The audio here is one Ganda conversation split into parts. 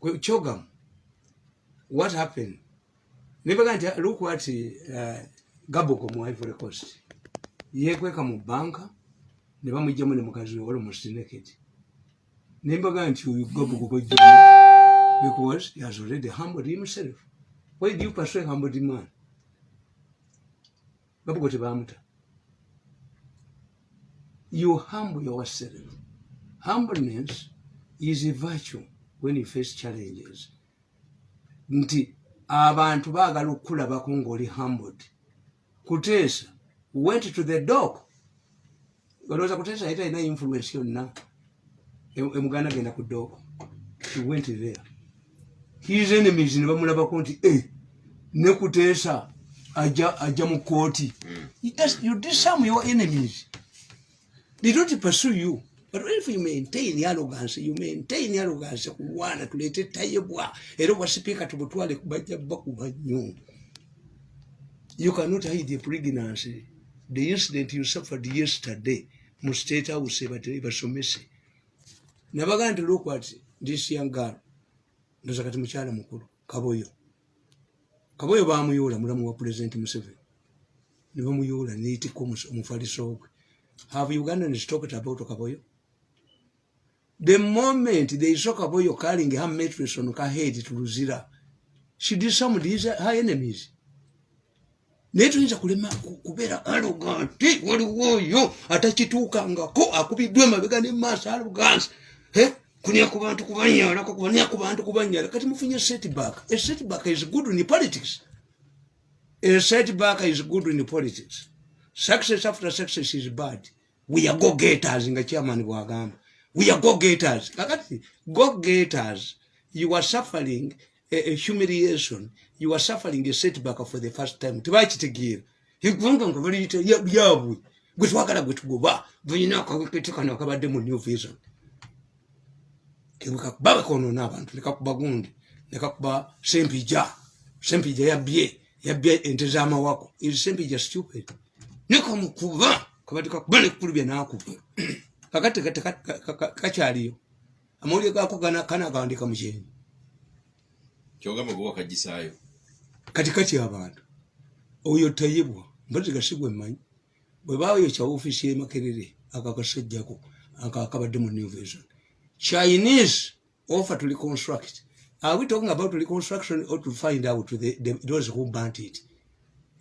chogam what happened? Nebaga nti look what uh, gaboko mu ivory coast. Yekweka mu banka ne bamugjamu ne mukazi we wali musineketi nembaga nti oyo gaboko kwejja because he has already humbled himself. Why do you pursue humbled man? Gaboko tebamuta you humble yourself. Humbleness is a virtue when you face challenges nti abantu baagala okukulabako ngaoli humbled. Kuteesa went to the dog olowooza kuteesa yali talina influence yonna. Emuganda genda ku dog he went there. His enemies ne bamulabako nti e ne kuteesa ajja mu kooti you disarm your enemies. They don't pursue you but if you maintain arrogance? You maintain arrogance. Kulwana tulete tayebwa era obwasipiika tubutwale bajja bakuba nnyo you cannot hide a pregnancy. The incident you suffered yesterday mu state house basomese nabagaa nti look at this young girl. Ndoza kati mukyala mukulu kaboyo. Kaboyo bamuyoola mulamu wa president museveni. Ne bamuyoola neyitika omufaliso gwe have ugandans talked about kaboyo the moment they saw kaboyo carrying her mattress on her head to luzira. She disarmed his, her enemies. Naye tuyinza kulema kubeera arroganti waliwo oyo atakituukangako akubiddwa emabega nemaaso arrogance. Kunya ku bantu kubanyalako kubanya ku bantu kubanyala kati mufunye setback. A setback is good in politics. A setback is good in politics. Success after success is bad. We are go getters nga chairman bwagamba we are go getters. Kakati go getters. You are suffering a, a humiliation. You are suffering a setback for the first time. Tebakitegeera eggwanga nga baliyita lyabwe gwe twagala gwe tugoba bulina akawekete kano akabadde mu new vision. Kebwekakuba bakonoona abantu nekakuba gundi nekakuba sempija. Sempija yabye yabye ente z'amawako is sempija stupid. Nekamukuba kabadde kakuba nekulubya nakuba kakati kakyaliyo amawulire gako kanagandika mukyenyi kyogamba gwe wakagisaayo kati kati abantu oyo tayibwa mbazi gasigwe mmanyi. Bwe bayokya ofiisi y'emakerere akakasajjako akakabadde mu new vision chinese offer to reconstruct. Are we talking about reconstruction or to find out the, the, those who burnt it?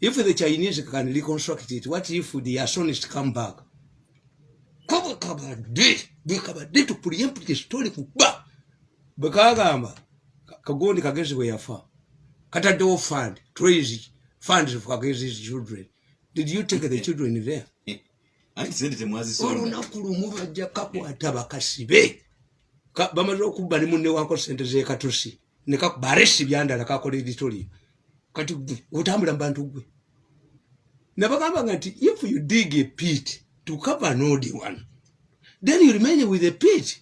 If the chinese can reconstruct it what if the asonist come back kabwe kabadde bwekabadde tupuliempulike story kuba bwekagamba kagondi kagezi bwe yafa. Kataddewo fund trace funds for kagezi's children. Did you take the children there? Olunaku lumu bajja kakwata bakasibe. Bamaze okubba ne munne wanko sente zekatusi baresi byandala kakola editorial. Kati otambula mu bantu gwe. Nabagambanga nti if you dig a pit to cover an old one. Then you remain with a pit.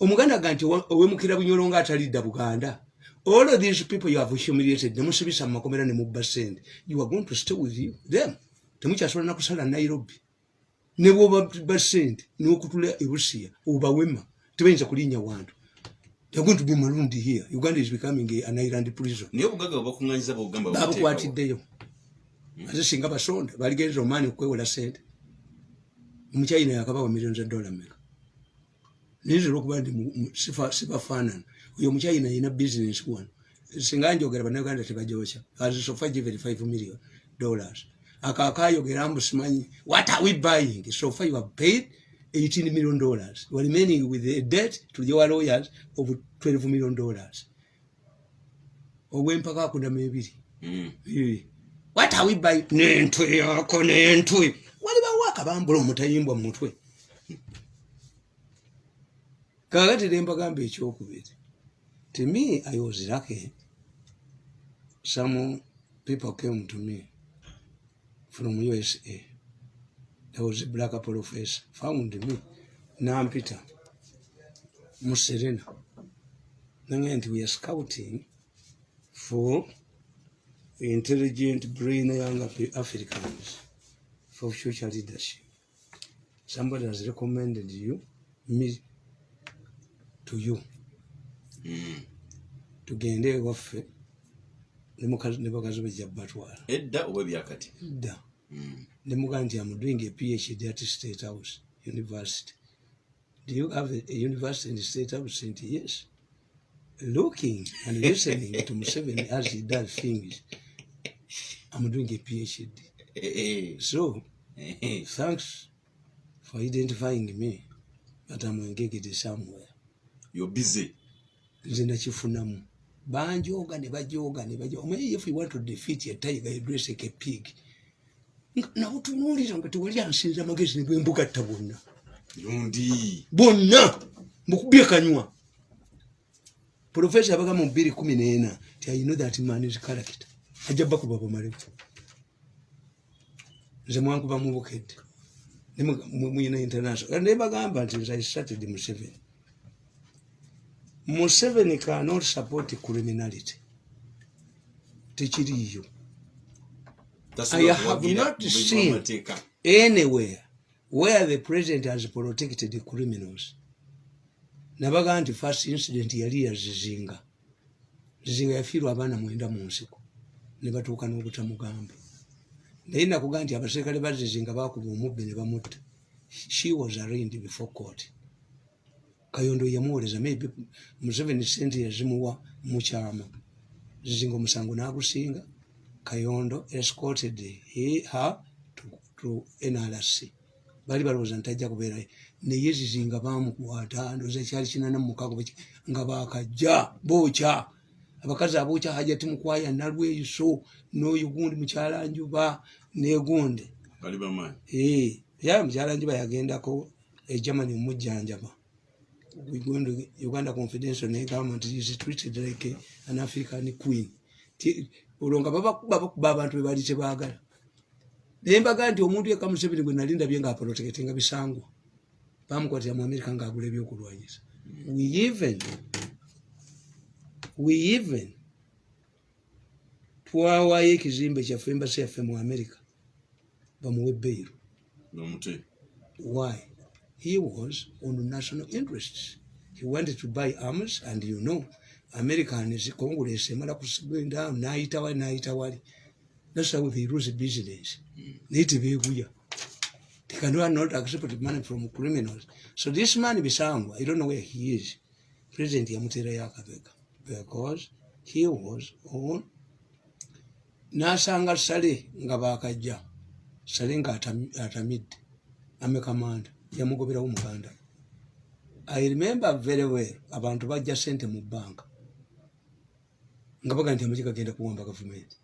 Omuganda ga nti owemukira bunyolo nga atalidda buganda. All of these people you have humiliated nemusibisa mumakomera nemubba sente you are going to stay with you them. Temukyasobola nakusala nairobi. Nebwoba sente nokutula ebusiya obawema tebayinza kulinnya wantu. Going to be malundi here. Uganda is becoming an island prison. Babukwatiddeyo ate singa basonda baligereza omaani okwewola sente omukyayina yakabawa million za dollar meka nayinzira okuba ndi sibafaanana oyo omukyayina yina business wano singa njogera bannayuganda tebajokya asofa given five million dollars. Akakayogera mbu simanyi what are we buying? So far you have paid 18 million dollars. We are remaining with a debt to your lawyers of 12 million dollars. Obwempaka akundamu ebiri. What are we buying? Nentwe yako nentwe akabambula omutayimbwa mutwe. Kakati nembagamba ekyokubiri to me i was lucky. Some people came to me from usa there was a black professor found me nampita muserena nange nti we are scouting for intelligent brain young africans for future leadership. Somebody has recommended you me to you. Tugende ewaffe ne mukazi- ne bakazi bajja batwala edda oba ebyakati dda Mm. nemuga nti am doing a phd at state house university. Do you have a, a university in the state house nti yes looking and listening to museveni as he does things i'm doing a phd so. Thanks for identifying me but i'm engaged somewhere. You're busy. Nze nakifunamu. Banjoga ne bajoga ne bajoga omanyi if you want to defeat a tiger you dress like a pig. Nga- nawutunuulira nga tewali ansinza amagezi ne bwembugatta bwonna lundi bonna! Mbukubye kanywa. Profesa abaga mu bbiri kumi n'ena ti i know that man is character. Ajja bakuba bamaleku nze mwankuba mu bukedde muyina international ne bagamba nti nze i started museveni. Museveni cannot support criminality. Tekiriyo I have not seen- anywhere where the president has protected the criminals. Nabaga nti first incident yali ya zizinga. Zizinga yafiirwa abaana mwenda mu nsiko. Ne batuuka n'obutamugamba naye nakuga nti abaserikale ba zizinga bakuba omubbi ne bamutta. She was arraigned before court. Kayondo yamuwoleza maybe museveni sente yazimuwa mukyama zizinga omusango n'agusinga kayondo escorted her to, to nrc bali balowooza nti ajja kubeerayo naye zizinga bamukwata ndoza ekyali kinana mumukago nga bakajja bookya abakazi abookya hajati mukwaya nalweyiso n'oyo gundi mukyalanjuba negundi. Bali bamaanyi? Eh, era mukyalanjuba yagendako egermany omujjanjaba Uganda- confidential ne government is treated like an african queen. Olwo nga babakuba bakuba abantu bebali tebaagala naye mbaga nti omuntu yekka museveni gwe nali ndabye ngaaproteketinga bisangwa bamukwatira mu amerika ngaagula ebyokulwanyisa. We even we even twawaayo ekizimbe kyaffe embasi yaffe mu amerika bamuwe beiru Why? He was on national interests. He wanted to buy arms, and you know, Americans, Congress, emala going down, naita wali, naita wali. That's how they lose business. Hmm. Niti beguya. They cannot not accept money from criminals. So this man Bisangwa, I don't know where he is. President Yamutera Yakabeka. Because he was on nasanga sale nga bakajja sale nga atami- atamidde amekamanda yamugoberawo muganda. I remember very well abantu bajja sente mu banka nga baga nti amaki gagenda kuwamba gavumenti.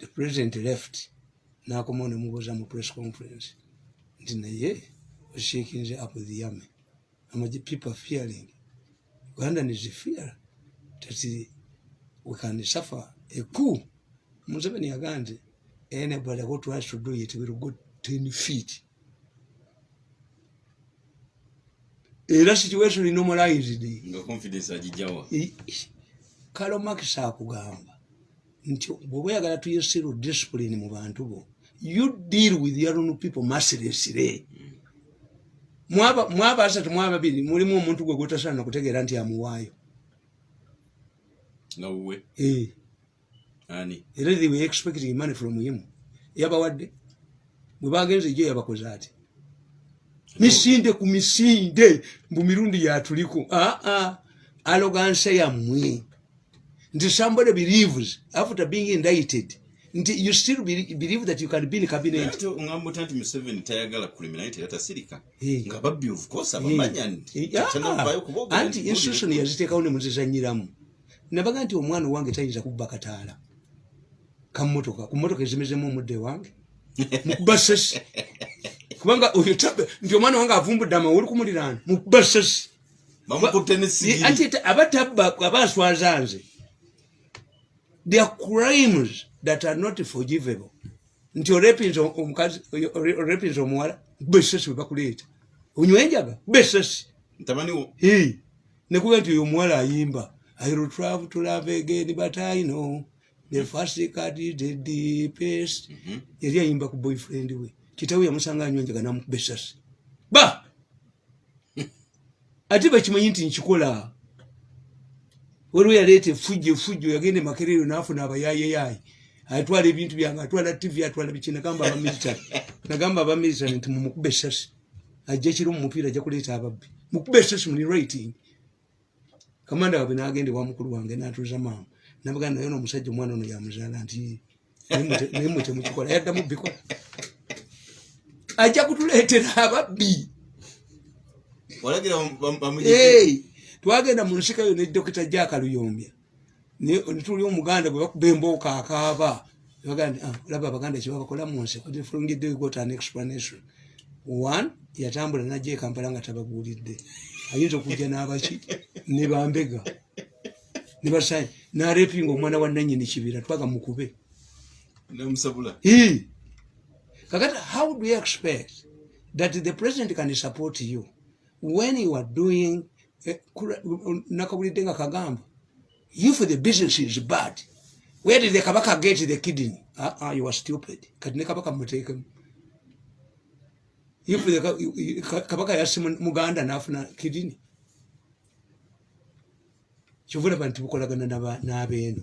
The president left nakomawo nemubuuza mu press conference nti naye oshakinze up the army amaji people fearing ugandan is fear that we can suffer a coup museveni yagaa nti anybody who tries to do it will go 10 feet era situation normalized. Nga confidence agijjawa I- kalo max akugamba nti bwoba oyagala tuyesiru discipline mu bantu bo you deal with your own people mercilessly mwaba asatu mwaba babiri mulimu omuntu gwe gwotasaana kutegeera nti amuwaayo. Eh, era they were expecting money from him. Yabawadde. Bwe bagenze ejo yabakoze ati misinde ku misinde mbu mirundi yatuliko aa aloganse yammwe. Nti somebody believes. After being indicted nti you still be- believe that you can be in cabinet ota nti museveni tayagala criminality era tasirika nga babbi of course abamanya nti ah, anti institution yaziteekawo ne muzizanyiramu. Nabaga nti omwana owange tayinza kubba kataala. Kamotoka ku motoka ezimezemu omudde wange. Mukuba sesi. Kubanga oyo nti omwana wange avumbudde amawulu ku muliraano. Mukuba sesi. Ta- aba tabba aba nswaza nze. There are crimes that are not forgivable. Nti orepinza omuwala besesi webakuleeta onywenjaga besesi. Ntabaniwo Hey, nekuga nti oyo omuwala ayimba. I will travel to love again but i know the first cut is the deepest. Yali ayimba ku boyfriend we. Kitawe yamusanga anywenjaga namukuba esasi ba! Ate bakimanyi nti nkikola? Waliwo yaleeta efujjo efujjo yagenda emakerero nafuna abayayeyayi atwala ebintu byange atwala tv atwala biki nagamba abamilitary nagamba abamilitary nti mumukube esasi ajja kiro mumupiira ajja kuleeta ababbi. Mukube esasi muli rating kamanda wabwe nagenda ewa mukulu wange natuza maama. Nabagana naye nomusajja omwana ono yamuzaala nti naye mwe temukikola yaddamu bikola ajja kutuleetera ababbi. Twagenda mu nsikayo ne dokita jakaluyombya netuli omuganda gwe bakuba embooka akaaba ah, olaba abaganda kyebabakola mu nsi got an explanation. One yatambula najja ekampala nga tababuulidde. Ayinza okujja n'abaki? Ne bambega. Ne basayi narepinga omwana wa nanyini kibira twaga mukube. Kakati how do you expect that the president can support you when you are doing eh, nakabulidde nga kagamba if the business is bad. Where did the kabaka get the kidney? Uh, uh, you are stupid. Kati ne kabaka muteekemu if the kabaka mu- muganda nafuna kidney. Kyovulaba nti bukolagana n'aba- n'abeeno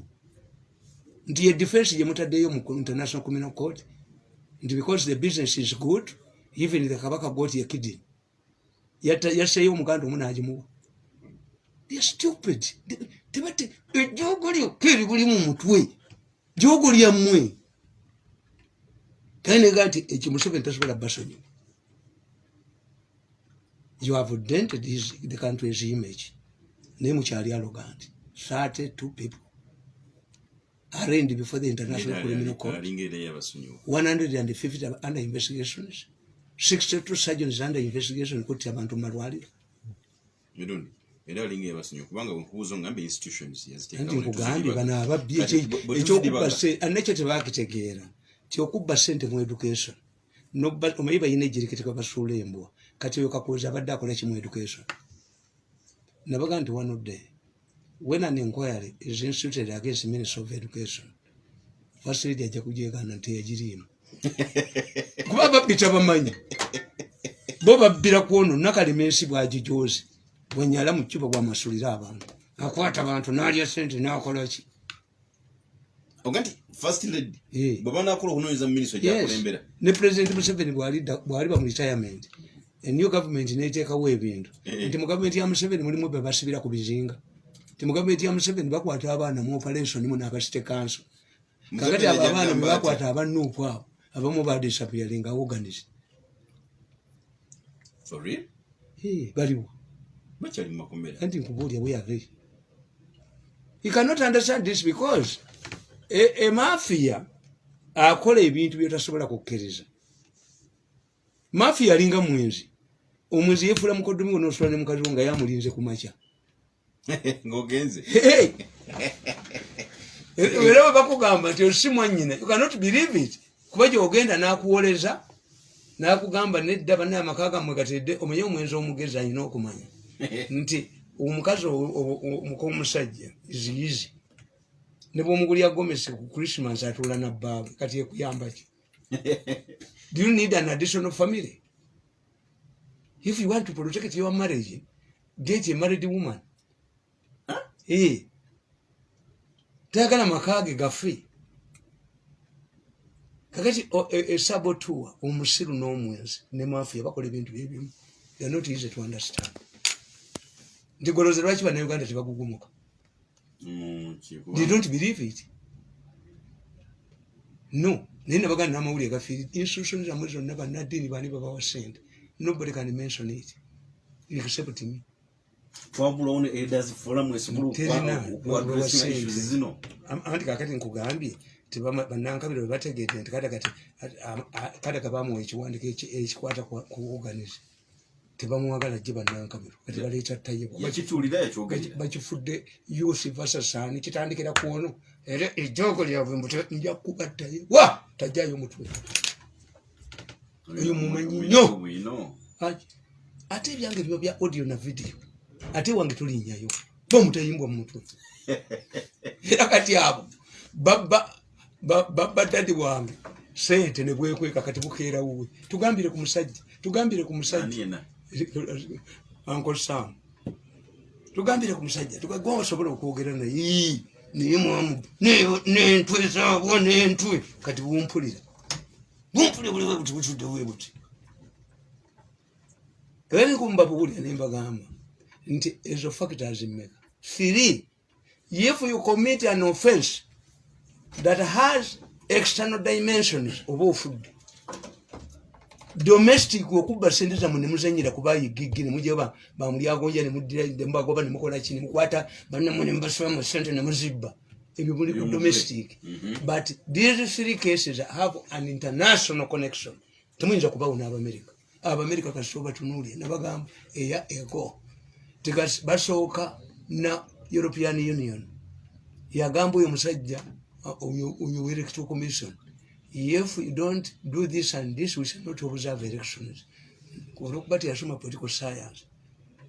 nti ye defense gyemutaddeyo mu international criminal court. Nti because the business is good even the kabaka got a kidney. Yatta- yasseeyo omuganda omu nagimuwa they're stupid Ejoogo lyokka eribuli mu mutwe joogo lyammwe kandi nega nti ekyo museveni tasobola basonyi you have dented his, the country's image naye mukyali arrogant thirty two people arraigned before the international criminal court. alinga era yabasonyiwa 150 are under investigations. 62 surgeons under investigation kuti abantu mumalwaliro mirundi era alinga yabasonyiwa kubanga bwenkubuuza ngamba institutions anti nkugambye bano ababbi ekyokubba anekyo tebakitegeera. Ti okubba sente mu education. Omanyi balina ejirikiti kabasuula embwa. Kati oyo kakozi abadde akola kimu education? Nabaga nti one day when an inquiry is instituted against minister of education first lady ajja kujegaana nti yagiriimu. Kuba ababbi tabamanyi. Bo babbira kwono nakalemensi bwagijozi bwenyala mu kiba bwamasulira abantu. Akwata abantu nalya sente nakolaki oga nti first lady Eh. bwe banakola okunoonyeza mu minisitule gyakulembera ne president museveni bw'aliba mu retirement enew government neteekawo ebintu. Eh. nti mu gavumenti ya museveni mulimu be basibira ku bizinga. Nti mu gavumenti ya museveni bakwata abaana mu operation mu n'abasite kanso. Kakati abo abaana yagamba be bakwata ati, abanuupu abo abamu badisappearing aorganised for real? Baliwo bakyali mu makomera anti nkubuulya weyave you cannot understand this because e- emafia akola ebintu byotasobola kukkiriza mafia alinga mwenzi. Omwenzi yefula mukodomi onosula ne mukazi wo nga yamulinze ku makya. Ng'ogenze. Era bwe bakugamba nti osi mwanyina you cannot believe it. Kuba gyogenda n'akuwoleza n'akugamba nedda banne amaka gammwe gatedde omenye omwenzi omugezi alina okumanya nti omukazi omukomusajja iziyizi ne bwomugulya gomesi ku christmas atuula nabbaawe kati ekuyamba ki? Do you need an additional family? If you want to protect your marriage get a married woman. Eh. tayagala makage gafe kakati o- e- omusiru n'omwenzi ne mafia bakola ebintu byebimu they're not easy to understand nti goloze lwaki bannayuganda tebagugumuka they don't believe it no naye nabaganda n'amawulire gafiiri institution zammwe zonna bannaddiini bani babawa sente nobody can mention it except me twabulawo ne elders forum esobola Terina, okwa- lwa- lwa okwa- sente. issues zino Am- anti kakati nkugambye bannankabiro bebategedde nti kadaga bamuwa ekiwandiko eki- ekikwata ku ku organize tebamuwagala gye bannankabiro. Kati baleeta tayebwa yakituulira yakyogerera bakifudde yusi vasasani kitandikira kuono era ejoogo lyabwe mbuti nja kugattaye wa! Tajjayo mutwe. Oyo mumanyi nnyo. ate ebyange biba bya audio na video. Ate wange tulinnyayo bomutayimbwa mu mutwe. Era kati abo babba ba- dadi wange sente ne bwekweka kati bukeera wuwe. Tugambire ku musajja tugambire ku musajja uncle sam tugambire ku musajja tugagwa osobola okwogera naye naye mwamu nentwe zaabwo nentwe kati bumpulira bumpulira buliwe buti butudde bwe buti. Ebenkumba buwulira nembagamba nti ezo factors mmeka three if you commit an offense that has external dimensions oba ofudde domestic okuba sente zamwe nemuzanyira kubayigigi nemujaba bamulyagonja nemudirabagoba nemukolaki nemukwata banamwe nemubasibamu sente nemuzibba ebyo muli ku domestic. but these three cases have an international connection. Temuyinza kubawo n'abamerika. Abamerika kasito batunuulye nabagamba eya ego. Tikas- basooka na european union. Yagamba oyo musajja uh, oyo electoral commission if you don't do this and this we shall not observe elections. Olwokuba teyasoma political science.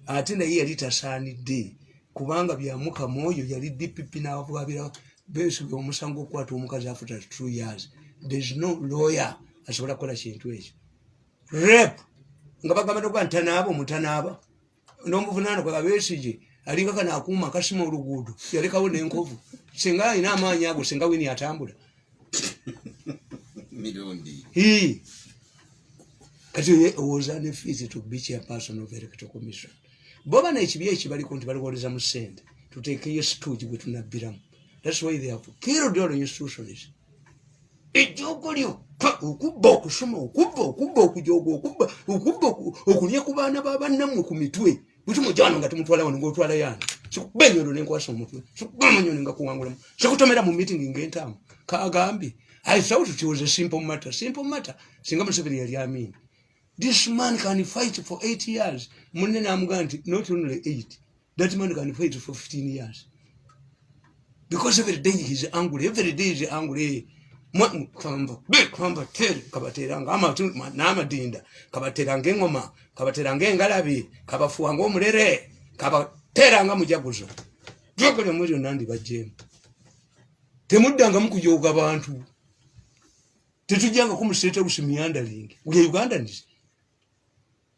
Ate naye yali tasaanidde kubanga byamukama oyo yali dpp n'ababwabira besubya omusango okukwata omukazi after two years. Thereis no lawyer asobola kukola kintu ekyo. Rep nga bagamba nokuba ntanaaba omutanaaba n'omuvunano kwa besige alinga kana akuuma akasima oluguudo yalekawo n'enkovu. Singa alina amaanyi ago singa wini atambula mirundi Hii. kati oye owooza ne fees to be chairperson of electoral commission. Boba nekibi ekibaliko nti baliwoleza mu ssente tuteekeyo situugi gwe tunabbiramu. Thats why they have killed all institutions ejjoogo lyo pa, okubba okusoma okubba okubba okujooga okubba okubba oku- okulya ku baana babannammwe ku mitwe. Butimujano nga tumutwala wano ngaotwala yani sikuba enyondo nenkwasa omutwe sikuba amanyoni nga kuwangulamu sikutomera mu meeting ng'entaamu kagambye i thought it was a simple matter. Simple matter. Singa museveni yali amini. This man can fight for eight years. Munne namugaa nti not only eight that man can fight for fifteen years. Because every day he is angry every day he is angry. Mwa- kamba be kamba tere kabateranga amatu ma- n'amadinda kabateranga engoma kabateranga engalabi kabafuwanga omulere kabateranga mujaguzo. Jogole muri nandi bajemu temuddangamu kujoga bantu tetujjanga kumuseta busi miyandalingi uya uganda ndisi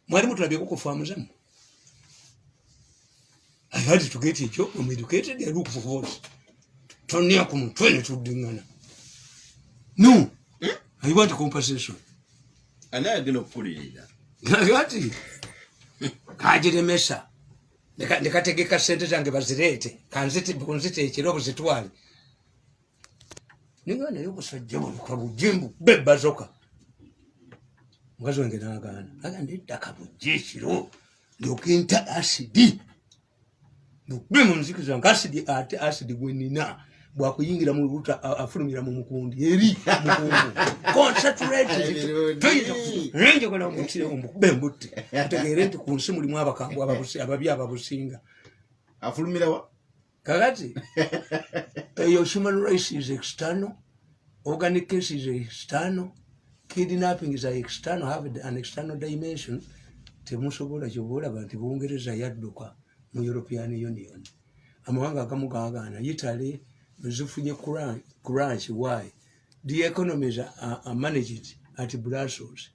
mwali mutulabyeko kufamuzamu i had to get a job i'm educated i look for votes tonia ku mutwe ne tuddingana no! I want compensation. Ani agenda okukulirira ati kagiremesa Ndeka- ndekategeka sente zange bazireete. Kunziteekera buzitwale ninga naye obusajja buluka bujimbu bebazoka mukazi wange nagaana aga neddaka bujja ekiro lyokenta asidi bukube mu nziki zange asidi ate asidi gwenina bwakuyingira mu luta a- afulumira mu mukundi eri mukungu. Concentratenjagala omutire omukube embutte utegeere nti ku nsi mulimu abakambwe ababi ababusinga. Afulumirawa kakati? Eyo human rights is external. Organic case is external. Kidnapping is external. Have an external dimension. Temusobola kyobaolaba nti bungereza yadduka mu european union. Amawanga agamu gagaana italy zifunye crunch why? The economies are, are managed at brussels.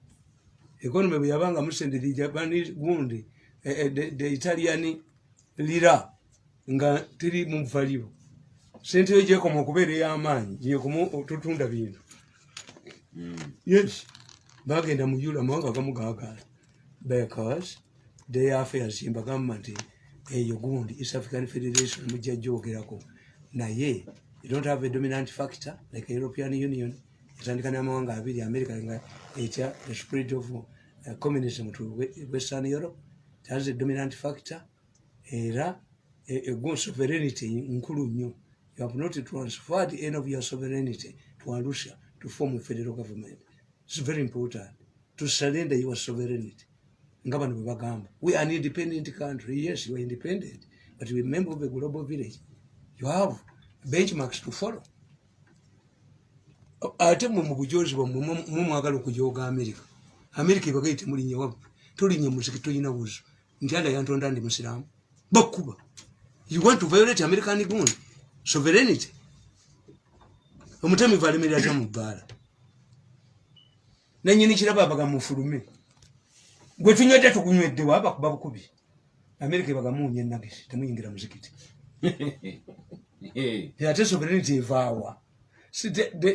Economy bwe yabanga musende the japanese gundi eh, eh, the, the italian lira nga tiri mu value sente yo gyekoma okubeera ey'amaanyi gyekoma tutunda bintu. Yes. Bagenda mu euro amawanga agamu gagaana because they affairs mbagamba nti eyo gundi east african federation mujja gyogerako. Naye you don't have a dominant factor like european union etandika n'amawanga abiri america nga etya the spread of uh, communism to we- western europe. It has a dominant factor. Era ego sovereignty nkulu nnyo. You have not transferred any of your sovereignty to arusha to form a federal government. Its very important to surrender your sovereignty. Nga bano bwe bagamba we are an independent country. Yes you are independent but we member of a global village. You have benchmarks to follow. Ate mwe mu bujozi bwammwe mwe mwagala okujooga amerika amerika ebagaye temulinnya wabwe tolinnya muziki tolina buzo nti anda yantonda ndi musiramu bakkuba you want to violate american gun sovereignty? Omutamivu alemerera ta mu bbaala nanyini kiraba abaga mufulume gwe tunywedde tukunyweddewo abakuba bukubi. Amerika ebagamuunya enagisi temuyingira muzikiti. Ate sovereignty evaawa.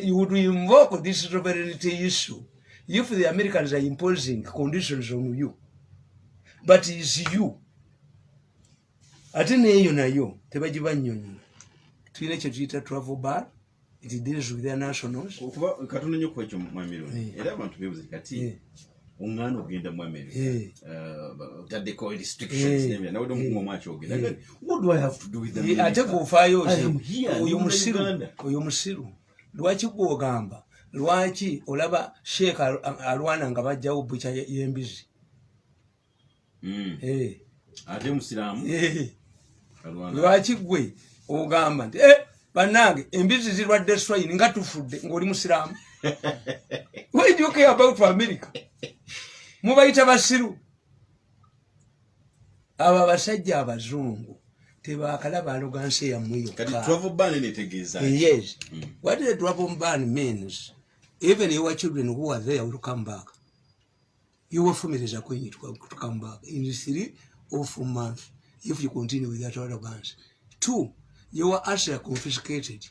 You would invoke this sovereignty issue if the americans are imposing conditions on you. But is you ate neeyo nayo tebagibanyonyola tulina ekyo tuyita travel bar it deals with their nationals okuba katonda nnyo kwekyo mwamirundi Eh. era abantu bebuze kati Eh. oŋŋaana ogenda mu america Eh. uh, otaddeko restrictions Eh. n'ebirala. nawedde omukumu omu akyogera Eh. what do i have to do with America? ate here, oyo musiru oyo musiru lwaki gwogamba lwaki olaba sheeka al- alwana nga bajjawo bukya ye- y'embizi Mm. Eh, ate musiraamu lwaki gwe ogamba nti "Eh, bannange embizi zirwadde swine nga tufudde ng'oli musiraamu? Why do you care about america? Mubayita basiru. Abo abasajja abazungu tebakalaba alogansi yammwe kati yokka travel ban netegeeza yes. What the travel ban means even your children who are there will come back. Going to, to come back. In three or four months if you continue with that arrogance two your assets are confiscated.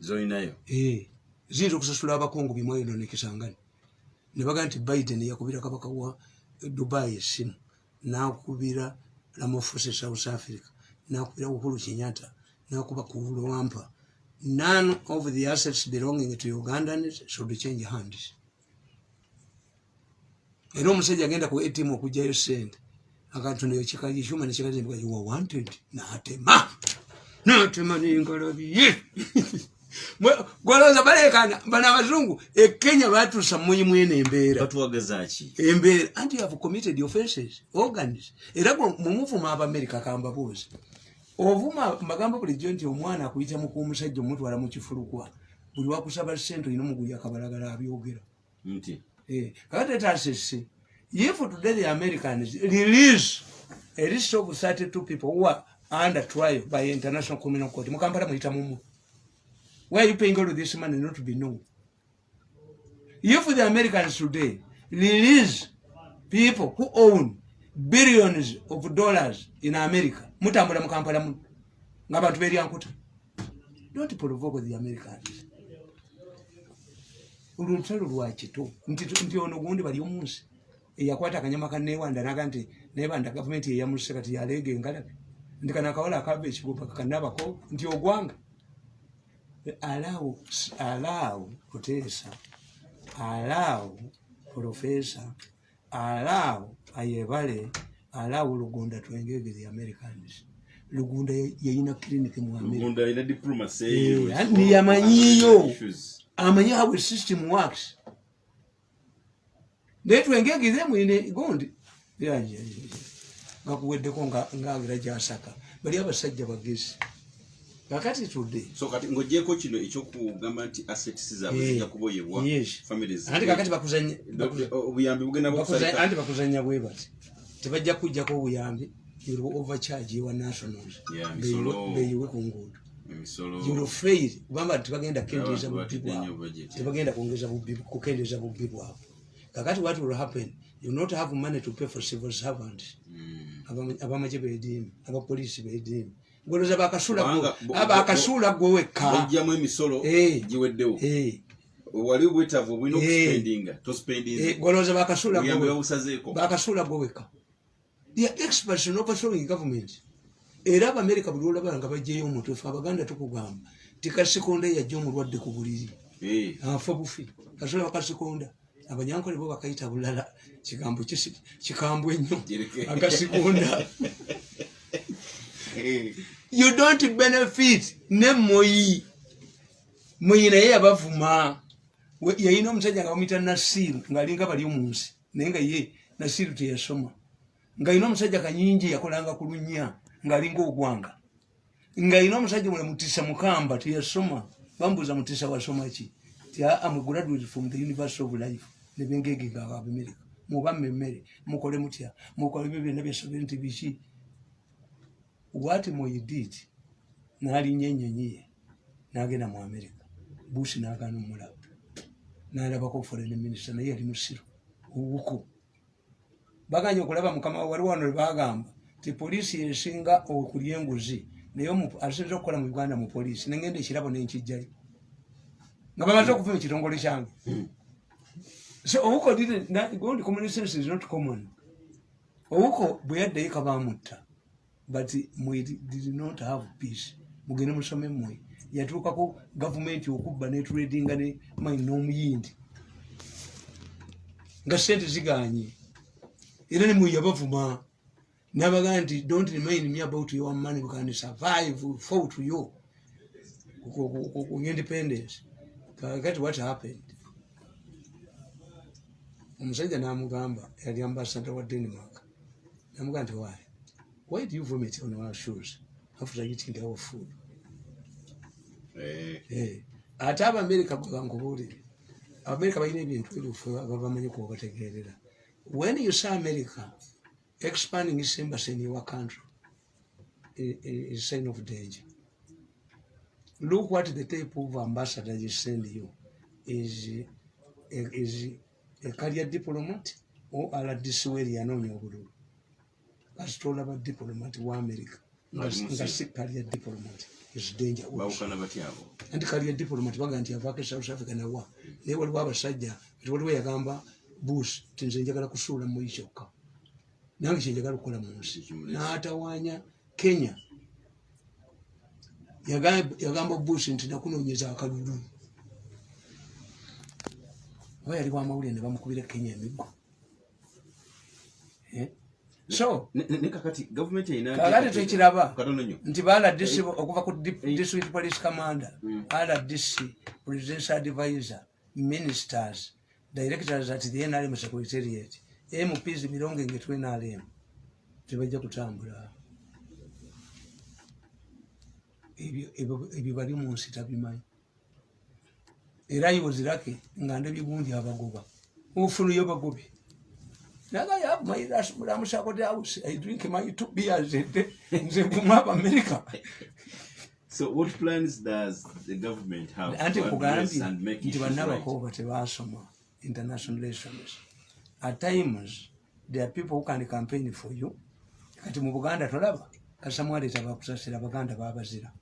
Zolinayo Eh, ziyinza okusasula abakungu bimwendo nekisangani. Nebaga nti biden yakubira kabaka wa dubai esimu nakubira ramaphosa south africa nakubira uhuru kenyatta nakuba kuwampa none of the assets belonging to ugandans should change hands. Era omusajja agenda ku atm okugjayo sente nekikazimbika you are wanted natema. Natema nengalabiye gwolowooza balekana bano abazungu ekenya batuusa muyimu eno embeera. Embeera anti have committed offenses organs. Era mumuvuma abamerika kambabuuzi ovuma mbagamba bulijjo nti omwana akuyita mukumusajja omutwala mu kifulukwa buli wakusaba sente olina omuguya akabalagala abyogera. Eh, kakati etasese if today the americans release a list of 32 people who are under trial by international criminal court mukampala muyita mumu why are you paying all of this money not to be known? If the americans today release people who own billions of dollars in america mutambula mukampala muno ng'abantu beryankuta don't provoke the americans. Olwo lutalo lwakito nti nti ono gundi bali omunsi eyakwata akanyama kanewanda naga nti nebanda gavumenti eyamuse kati yaleega engalabi nti kana akawala akava ekigupa kakanabako nti ogwanga. Alaawo alaawo kuteesa alaawo profesa alaawo ayebale alaawo lugunda twengege the americans lugunda yayina clinic mu america. Diplomacy Eh, amanyi how a system works naye twengegeze mwine gundi ngakuweddeko ngagira gyasaka. Bali abasajja bagezi. Kakati tudde. Ng'ogyeko kino ekyokugamba nti assets zaabwe Eh, zijja kuboyebwa anti kakati bakuzanya obuyambi bugenda bakuzanya- bwe bati. Tebajja kujjako obuyambi you'll overcharge your nationals. Beyiwe- ku nguudo you'll fail. Kubanga tebagenda kukendeeza bubbi bwabwe. tebagenda kwongeza bubbi- kukendeeza bubbi bwabwe kakati what will happen you not have money to pay for civil servants. Mm. Abama- abamaje bediimi abapoliisi bediimi ngoloza bakasula Kubanga bo- bakasula gwe wekka. bajjamu emisolo Eh. giweddewo. Eh, wali obwetaavu obulina Eh. okuspendinga eh, tospendinze ngoloza bakasula gwe wekka. are experts in overthrowing government. Era abamerika buli olaba nga bajjayo omutwe fe abaganda tukugamba tikasikonda yajja omulwadde ku buliri. Afa bufi. Kasula bakasikonda abanyankole bo bakayita bulala. Kigambo kikambwe nnyo Kireke. akasikonda Eh. you don't benefit. Ne moyi moyi naye yabavuma. Yayina omusajja nga bamuyita nasiru ngaalinga bali omunsi naye nga ye nasiru teyasoma. Ngaalina omusajja kanyingi yakolanga ku lunya ngaalinga ogwanga ngaalina omusajja mule mutisa mukamba teyasoma. Bambuuza mutisa wasoma ki? Ti am graduate from the university of life nebengegega abamerika muba mmemmere mukole mutya mukole byo byonna byasobere nti biki what moyi did n'alinnya ennyonyi ye n'agenda mu america. Bush n'agaana omulaba n'alabako foreign minister naye yali musiru owuku baganye okulaba mukama wali wano lebagamba ti poliisi esinga okulya enguzi naye asinza okukola mu uganda mu poliisi nengenda ekirabo nenkijjayo nga bamaze okuva mu kitongole kyange so owuko didn't- na- gondi common sense is not common owuko bwe yaddayo kabamutta but mwe did not have peace mugende musome mmwe yatuukako gavumenti okubba netradinga ne mine n'omuyindi nga sente ziganye era nemwe yabavuma nabagaa nti don't remind me about your money we can survive fall to you independence kakati what happened omusajja namugamba yali ambasada wa denmark. Namugamba nti why? Why do you vomit on our shoes? After eating our food? Eh, Eh, ate abamerika gwe bankubuulire abamerika balina ebintu ebife babamanyi kuba bategeerera when you say america expanding its embassy in your country is a sign of danger. Look what the type of ambassador you send you is is a career diplomat or rdc weri yanoonya obululu. Kasitolaba diplomat wa america. Nga si- si career diplomat. Is danger. Also. bawukana batya abo. Anti kaliya diplomat baga nti avaako e south africa nawa naye waliwo abasajja ti waliwo yagamba bush ti nze njagala kusuula muyi kyokka. Nange kyenjagala okukola mu nsi. N'atawaanya kenya. Yaga- yagamba bush nti nakunoonyeza akalulu oba yali wamawulire ne bamukubira kenya emiggo Eh? so kakati tekiraba nti ba rdc okuva ku di- district police commander rdc presidential advisor ministers directors at the nrm secretariat mps mirongo engetw nrm tebajja kutambula. Ebyo- bali mu nsi tabimanyi era iwozirake nga ndebye gundi abagoba. Ufunuyo bagobe. Naga ya my last mulamusako the house i drink my two beers a day. Nze mvuma abamerika so what plans does the government have to address and make nti issues right? bannabakooba tebasoma international relations. At times there are people who can campaign for you. Kati mu buganda tolaba kasamwaleta bakusasira baganda babazira.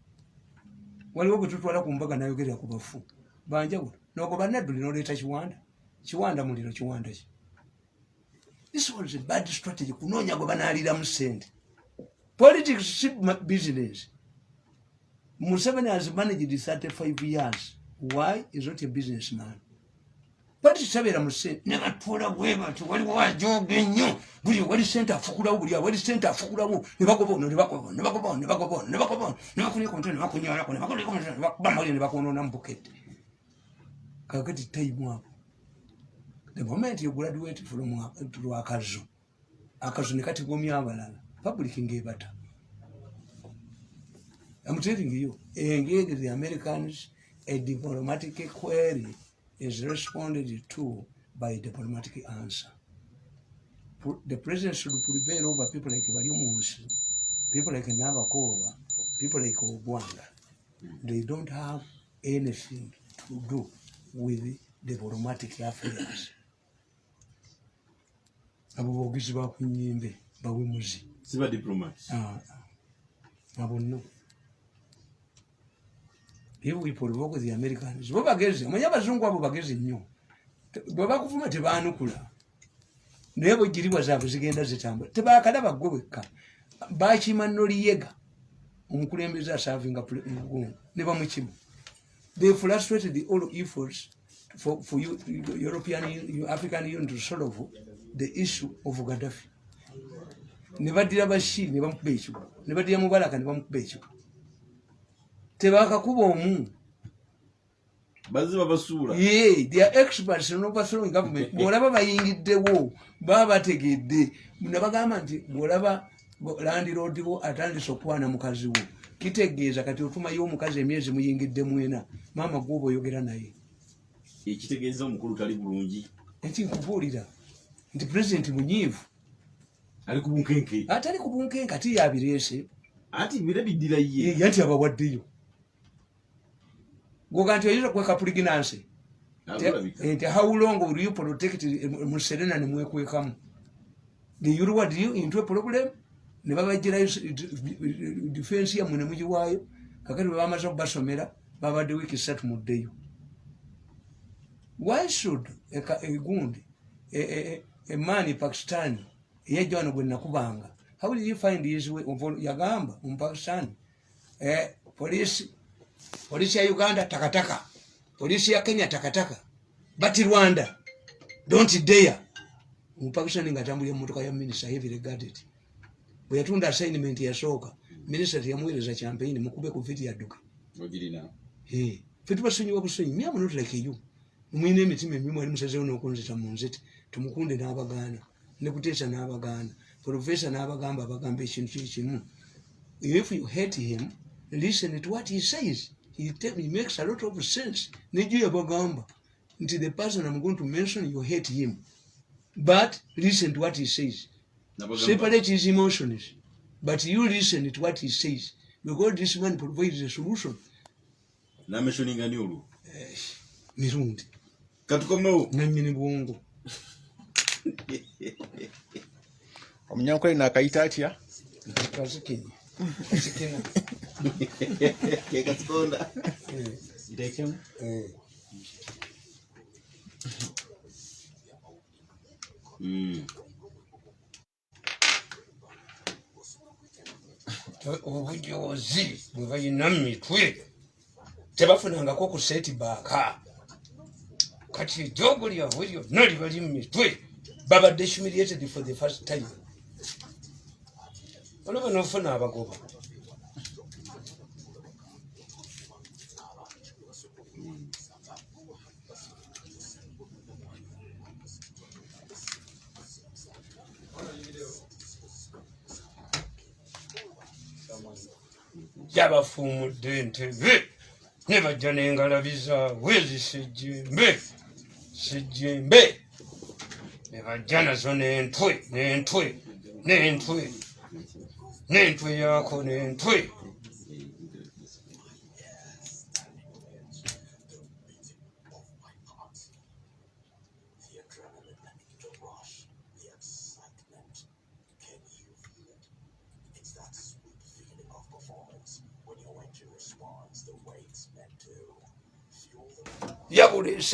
Waliwo bwe tutwala ku mbaga nayogerera ku bafu banjawulo nogoba nadduli noleeta kiwanda kiwanda muliro kiwanda ki this was a bad strategy kunoonya gwe banaaliramu sente politics si business Museveni has managed 35 years. Why is not a businessman? Bati sabera muse ne batwala bwe bati waliwo ajoga ennyo buli wali sente afukulawo buli wali sente afukulawo ne bagoba ono ne bagoba ono ne bagoba ono ne bagoba ono ne bagoba ono ne bakunyako omutwe ne bakunyalako ne bakunyako omutwe ne bakuba mawulire ne bakwonoona mu bukete kakati time apo the moment you graduate from to akazu akazu ne katigomya abalala public ng'ebata I'm telling you, engage the Americans, a diplomatic query is responded to by a diplomatic answer. The president should prevail over people like Barimunsi, people like Nabakova, people like Obwanga. They don't have anything to do with diplomatic affairs. abo boogezi bakunyimbe bawemuzi diplomats. Ah, abo no if we provoke the americans. Bo bagezi omanyi abazungu abo bagezi nnyo? Bwe bakuvuma tebanukula naye bwegiribwa zaabwe zigenda zitambula. Tebakalaba gwe wekka bakima noliyega omukulembeze asavinga ne bamukimu they frustrated the all efforts for, for you, european african union to solve the issue of gaddafi. Ne baddira bashiri ne bamukuba ekigo. Ne baddira mubaraka ne bamukuba ekigo. Tebakakuba omu. Baziba basuula. Ye they are experts in overthrowing government. Bwolaba bayingiddewo baba bategedde. Nabagamba nti bwolaba landiroodiwo atandise okwana mukazi wo kitegeeza kati otumayo omukazi emyezi muyingidde mwena maama gwoba oyogera naye. Ekitegeeza omukulu tali bulungi. Eki nkubuulira nti pulezidenti munyiivu. Ali ku bunkenke. Atali ku bunkenka ti yabireese ati bire biddira ye. Ye nti abawaddeyo goga nti oyinza kweka puliginansi alulabika nti how long will you protect muserena nemwekwekamu the you reward you into a problem ne babagirayo difensi yammwe ne mugiwaayo kakati bwe bamaze okubasomera babadde wiiki satu muddeyo why should egundi emaani pakistan eyajja wano gwe nakubanga? How did he find his way yagamba omupakistan eh, polisi polisi ya uganda takataka. Polisi ya kenya takataka. But rwanda don't dare. Omupakistan nga atambulira mumotoka ya minista heavy regarded bwe yatunda assignment yasooka minisita teyamuweereza campaign mukube ku viti yadduke fe tubasonyiwa busonyi myama notulekeyo mwina emitima emimu ali musazewo nokunzita mu nziti tumukunde n'abagaana ne kuteesa n'abagaana profesa n'abagamba abagamba ekintu kikimu if you hate him listen to what he says. He, he makes a lot of sense. Nejo yabagamba nti the person i'm going to mention you hate him. But listen to what he says separate his emotions but you listen to what he says because this man provides a solution. Nameshoninga ni olwo mirundi. Katukomewo nanyini bwongo omunyankole nakayita atya? Kazikinyi kazikina kekatukonda obujozi bwe balina mumitwe tebafunangako ku seti baaka kati ejogo lyabwe lyonna libali mu mitwe babadde humiliated for the first time. Olaba nofuna abagoba yabafuumudde entebe. Ne bajja n'engalabi zaabwe zisejjembe sejjembe ne bajja nazo n'entwe n'entwe n'entwe. N'entwe yaako n'entwe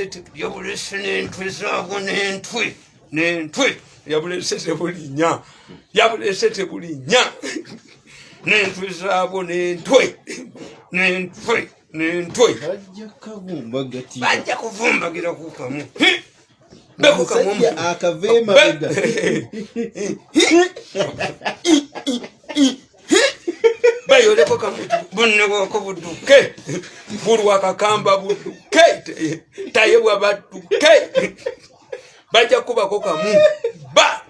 yabulese yabulese n'entwe zaabwo n'entwe n'entwe. Yabulese tebulinya yabulese tebulinya. N'entwe zaabwo n'entwe n'entwe n'entwe. Bajja kuvumbagira ku kamu beko kamu Omusajja akava emabega. bayoleko kamutu bonnewako budduke bulwakakamba budduke tayebwa badduke bajja kubako kamu. Ba!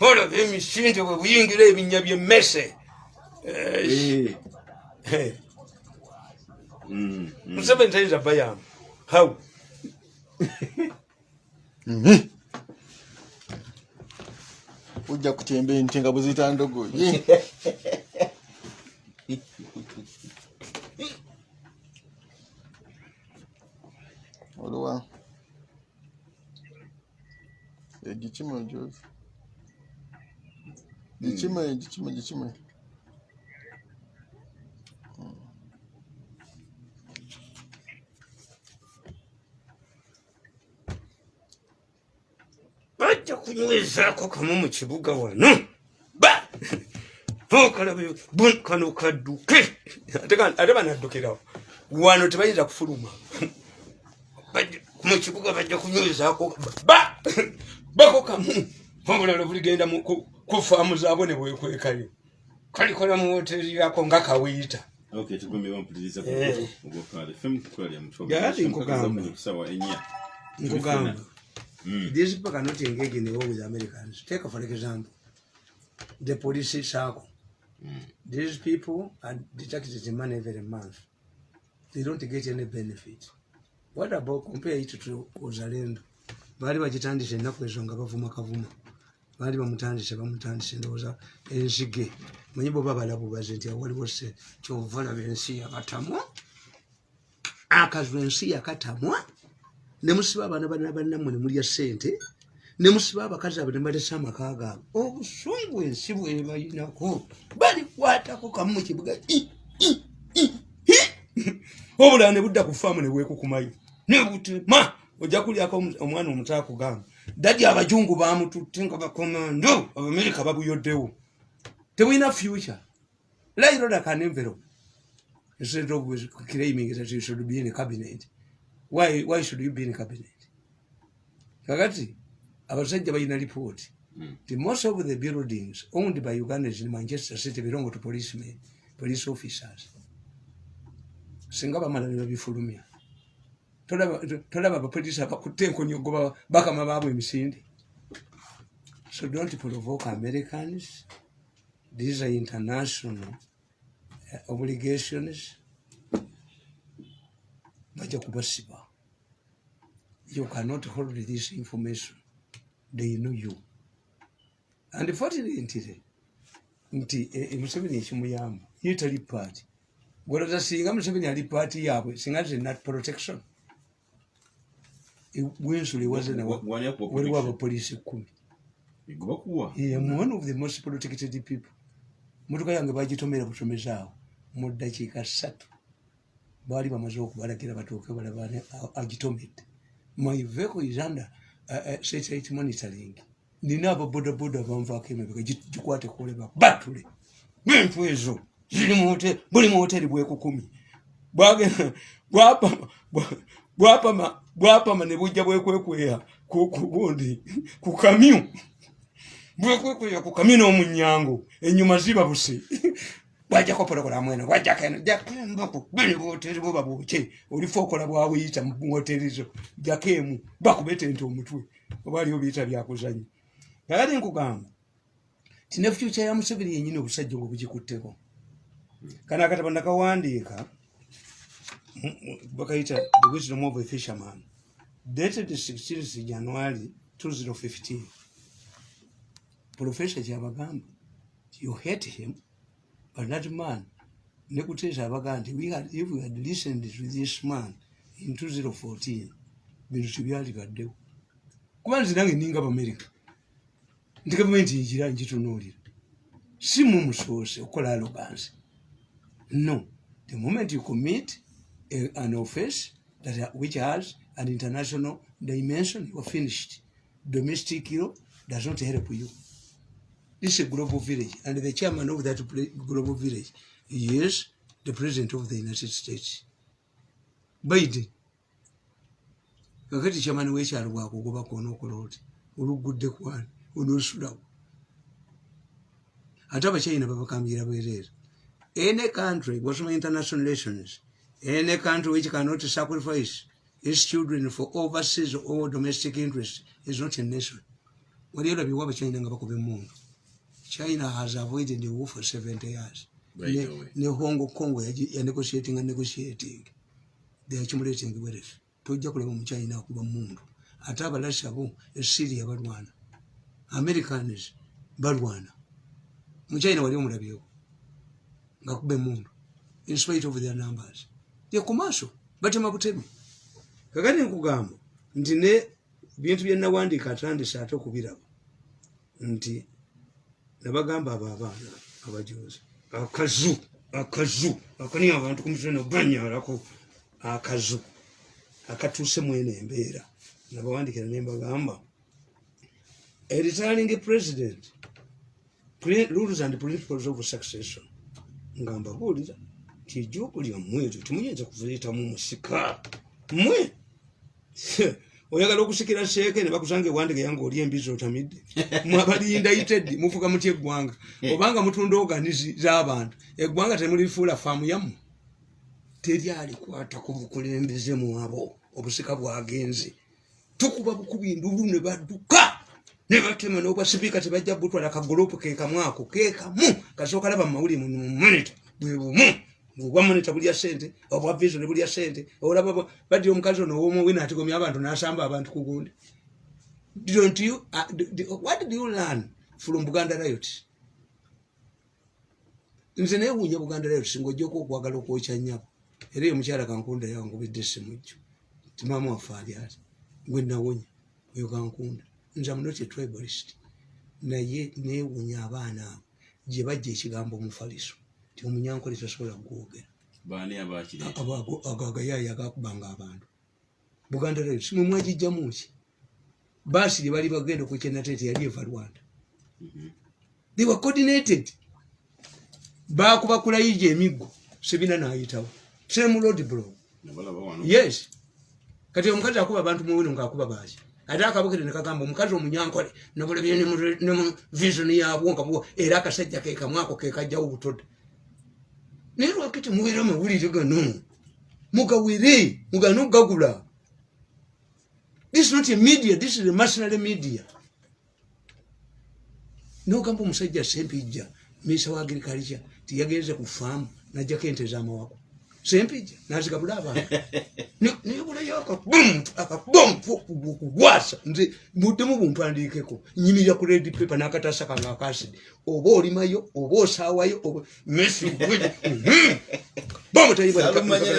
Olaba emisinde bwe buyingira ebinnya byemmese museveni tayinza bayamu how ojja kutemba ente nga bwezita ndogoyi oluwa. Egikime ojozi gikime gikime gikime bajja kunywezaako kamu mu kibuga wano. Ba! Okalabe kano kadduke ate ka- ate banaddukirawo wano tebayinza kufuluma. Bajja- mu kibuga bajja kunywezaako ba bako kamu. Obulala buligenda ku faamu zaabwe ne bwekwekayo. Kalikola mu woteri yako nga kawiita. Okay, tugombe bampuliriza Eh. ogwokale fm kukolera mutwe Gaali nkugamba. kusawa enya. Nkugamba. Mm. these people cannot engage in war with americans. Take for example the police circle these people are deducted money every month. They don't get any benefit. what it to uzalendo baali bagitandise ennaku ezo nga bavuma kavuma. Baali bamutandise bamutandise ndowooza enzige. Manyi bwoba balabubaze nti awaliwo se kyova olaba ensi yakatamwa? Akazwa ensi yakatamwa? Nemusiba abaana bana bannammwe ne mulya ssente? Ne musiba abakazi abo nebalese amaka gaabwe? Obusungu ensi bwebayinako balikwatako kamu mu kibuga. Obulala ne budda ku faamu ne bwekukumayo nebutema ojja kulyako omwana omutaakugamba dadi abajungu bamututte nga bakomando abamerika babuyoddewo. Tebulina future. Lairoda kanenvero instead of claiming that you should be in a cabinet. Why, why should you be in a cabinet? Kakati abasajja balina lipooti the most of the buildings owned by ugandans in manchester city belong to policemen police officers. Singa bamala nebabifulumya tolaba tolaba abapoliisi abakutte enkonyogo bakama baabwe emisinde. So don't provoke americans. These are international uh, obligations. Bajja kubasiba. You cannot hold this information. They know you. And fortunately nti e- e museveni ekimuyamba. Ye tali paati gwolota singa museveni ali paati yaabwe singa zina protection E- wani akuwa waliwo abapoliisi ekkumi Ego bakuwa I am one of the most protected people. Motoka yange bagitomera butomezi awo. Mu ddakiika ssatu. Baali bamaze okubalagira batooke balabane agitomedde. My vehicle is under uh, uh, satellite monitoring. Nina ababodaboda banvaako emabega gi- gikwate kuleba. Batule! Bintu ezo ziri mu hote- buli mu hoteri bwekukumi bwagenda bwapama bwa- bwapama bwapama ne bujja bwekwekweya ku ku kamyu. Bwekwekweya ku kamyu n'omunyango enyuma ziba busi. Bwajjako pologulamu eno bwajjako eno jjako embaku bini bwoteri buba bwoke olifa okola bwawuyita mu woteri zo jjako emu bakubetente omutwe oba aliwo biyita byakuzanya kakati nkugamba tine fyuca ya museveni yenyini obusajja nga bugikutteko. Kano akatabo nakawandiika bakayita the wisdom of a fisherman. Dated 16 january 2015 profesa kyabagamba you hate him but that man nekuteesa abagaa nti if we had listened to this man in 2014 bintu tebyalibaddewo kuba nzi nange ninga bamerika nti gavumenti ngira ngitunuulira si mumusoose okukola alogansi no. The moment you commit a, an offense that uh, which has an international dimension. You are finished. Domestic law does not help you. This is a global village and the chairman of that global village is the president of the united states. Biden. Kakati chairman wekyalo bwakugoba kona okola oti olugudde kwani onosulawo. Ate abachina babakambira bwereere. Any country wasoma international relations any country which cannot sacrifice its children for overseas or domestic interest is not a nation. Wali olabyewo abachina nga bakuba emundu china has avoided the war for 70 years. Right ne, away. ne hong kong ya negotiating and negotiating. They are accumulating wealth. Tojja kulaba omuchina akuba mundu ate abalasha bo esiria balwana. Americans balwana. Muchina wali omulabyeko ngakuba emundu in spite of their numbers yekumaso batema butemi kakati nkugamba? Nti ne bintu byenawandiika atandise ate okubiraba nti nabagamba abo abaana abajozi akazu akazu. Akani abantu kumusana banyalako akazu. Akatuuse mwene embeera nabawandikira nembagamba a retiring president. Rules and principles of succession. Nga mbabuulira nti ejjoogo lyammwe eryo temuyinza kuziyitamu musika mmwe oyagala okusikira seeke ne bakusanga ewandika yange oli embizi otamidde mwabalinda iteddi mufuga mutya eggwanga obanga mutunda oganizi z'abantu eggwanga temulifuula faamu yammwe teryalikwata ku bukulembeze mwabo obusika bwagenze tukuba bukubi ndulu ne badduka ne batema n'obwasipiika tebajja butwala kagulupu kekamu ako kekamu kasooka laba mumawuli mumonita bwe bumu obwa monita bulya sente obwa vision bulya sente olaba ba- badira omukazi ono owomuwina atigomya abantu n'asamba abantu ku gundi. Don't you uh, d- d- what did you learn from buganda riot? Nze neewuunya buganda riot singa ojjako okwagala okwokya nnyabo. Era eyo mukyala kankunda yangubidde simujjo timama waffe ali ati gwe nawonya oyo kankunda. Nze munoti tribalist. Naye neewunya abaana abo gye bajja ekigambo omufaliso ti omunyankole tasobola abakireeta ago agayaaya agakubanga abantu. Buganda rail simwe mwagijjamuki baasi gye bali bagenda okukyenatete yali eva rwanda. They were coordinated. Bakuba kulayija emiggo sebina nayitawo. Same road wano? Yes. Kati omukazi akuba abantu muwino ngaakuba baaki ate akabukire nekagamba omukazi omunyankole nabulabye ne mu vision yabwo nga era akasajja kekamwako kekajjawo butoda naye lwakiti mubeera amawulire gano mugawere mugane okugagula this is not a media this is a mercenary media. Nogamba omusajja sempijja misa wa agriculture tiyagenze ku faamu najjako ente zamawako sempijja nazigabula abantu nibulayo akabomukugwasa nze buddemu bumpandiikeko nyimirira ku red paper n'akatasa kange akasidi oba olimayo oba osaawayo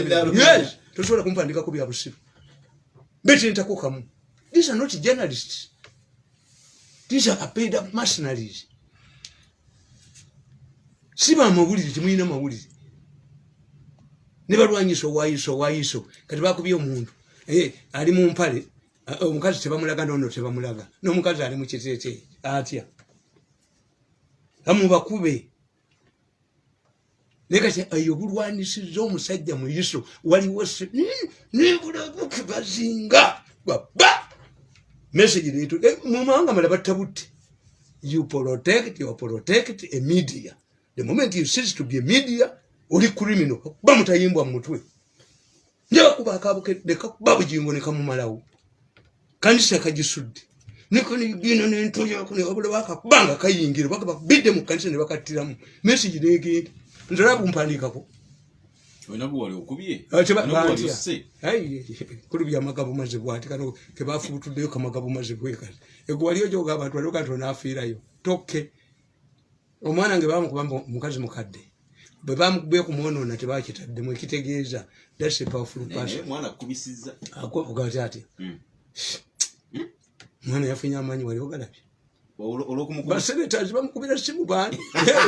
ddala. tosobola kumpandikako bya busiru. Betentako kamu these are not journalists. These are paid up mercenaries. Si bamawulire temulina mawulire ne balwanyisa owayiso owayiso kati bakubye omuntu. Eh, ali mu mpale. Ah, omukazi tebamulaga nono tebamulaga. N'omukazi ali mu kiteete. Atya? Amubakube. Naye kati eyo obulwanisiza omusajja mu yiso waliwo ni- nibulabuke bazinga baba message leetu Eh, mu mawanga mala battabutte you protect you protect a media. The moment you cease to be a media oli criminal. Kuba mutayimbwa mu mutwe. Njabakuba akabuke nekakuba bugingo nekamumalawo kanisa kagisudde. Nikonigino nentoyako newabula bakakubanga kayingira baka bakubidde mu kanisa ne bakattiramu. Message negenda nzala bumpandiikako. Olina gwe wali okubye? Ate ba- Olina gwe wali batya. osse? Ai, kulu byamagabo maze bwati. Kano kebafubutuddeyo kamagabo maze bwekati egwaliyo gyoga abantu waliwo kanti onaafiirayo. Tokke. Omwana nge bamukuba mbu omukazi mukadde bwe kumwonoona tebakitaddemu ekitegeeza thats a powerful naye person. mwana akubisizza akogati ati Mm. mwana yafunye amaanyi wali ogalabye basenetazi bamukubira simu bani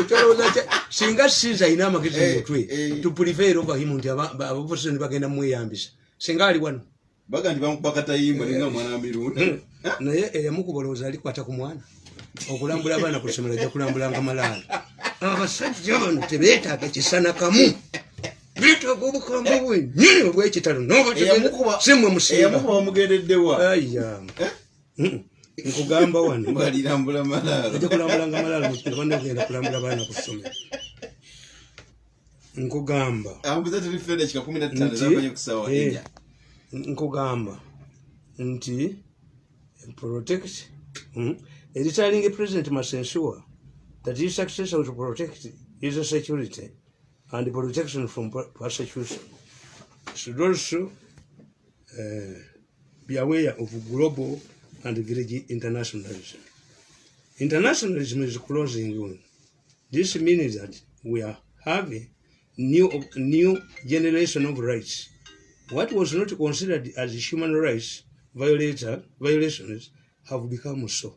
kyolowooza kya singa siza ayina amagezi eh. tupulife ova himu nti aba- aba- abapositoni bagenda mumweyambisa. Singa ali wano. Baga nti bamukuba katayimba ninga mwana wa mirundi naye eyamukuba olowooza alikwata ku mwana. Okulambula abaana ku ssomero ajja kulambulanga malaala abasajja bano tebeetaaga kisana kamu. Beetaaga obukambwe bwennyini obwekitalo Eyamukuba- simwe musimba eyamukuba bamugendeddewa aya Mm. nkugamba wano. Malaalo. Ajja kulambulanga malaala banagenda kulambula baana ku ssomero. Nkugamba. Eh, nkugamba. Nti protect mm, a retiring president must ensure that his successor to protect his security and the protection from persecution should also uh, be aware of global and village internationalism. Internationalism is closing in. This means that we are having new new generation of rights. What was not considered as human rights violator, violations have become so.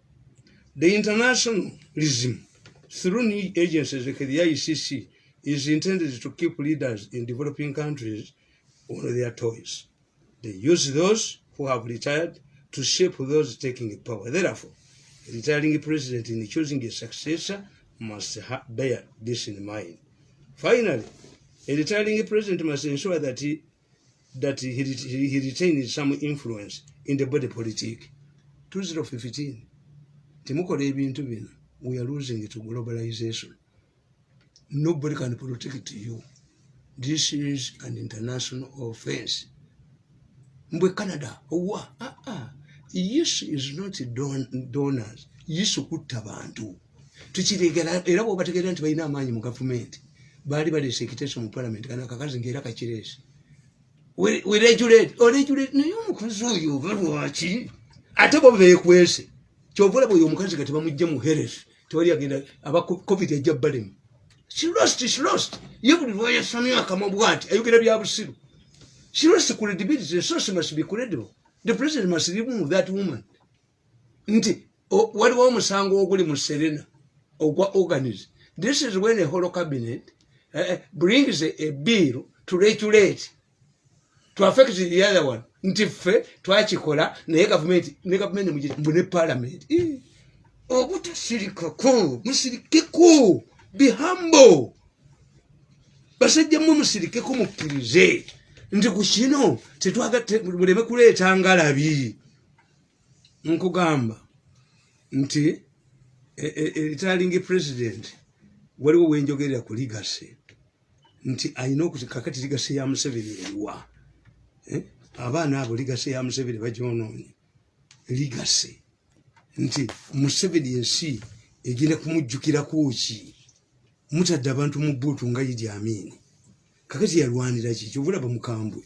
The internationalism through new agencies like the ICC is intended to keep leaders in developing countries on their toes. They use those who have retired to shape those taking power. Therefore, a retiring president in choosing a successor must bear this in mind. Finally, a retiring president must ensure that he that he, he, he retains some influence in the body politic. 2015 temukola ebintu bino we are losing to globalization nobody can protect you. This is an international offense. Mbwe canada owa ah, ah. yesu is not don, donors. Yesu kutta bantu. Tukiregera era bwobategeera nti balina amaanyi mu gavumenti baali baleese ekiteeso mu palamenti kana akakazi ngaera kakireese. Weregulate oregulate naye omukazi oyo oba lwaki? Ate bo bekwese kyovula bweyo omukazi nga tebamugja mu heres tewali agenda aba covid ajja balemu she lost she lost. Ye buli lwayasamya akama bwati ayogera bya busiru? She lost credibility the source must be credible the president must remove that woman. Nti waliwo omusango oguli mu serena ogwa organis this is when a holo cabinet uh, brings a, a bill to regulate to affect the other one. Nti ffe twakikola naye gavumenti ne gavumenti mbu ne parliament obutasirikako musirikeko be humble. Basajja mmwe musirikeko mukkirize. Nti ku kino muleme kuleeta ngalabi. Nkugamba nti e- e- eritalingi president waliwo wenjogerera ku ligase. Nti okuti kakati ligase ya museveni eriwa Eh? abaana abo ligase ya museveni bagyonoonye. Ligase nti museveni ensi egenda kumujjukirako ki mutadde abantu mu buutu nga idi amini kakati yalwanira ki? Kyovulaba mukambwe.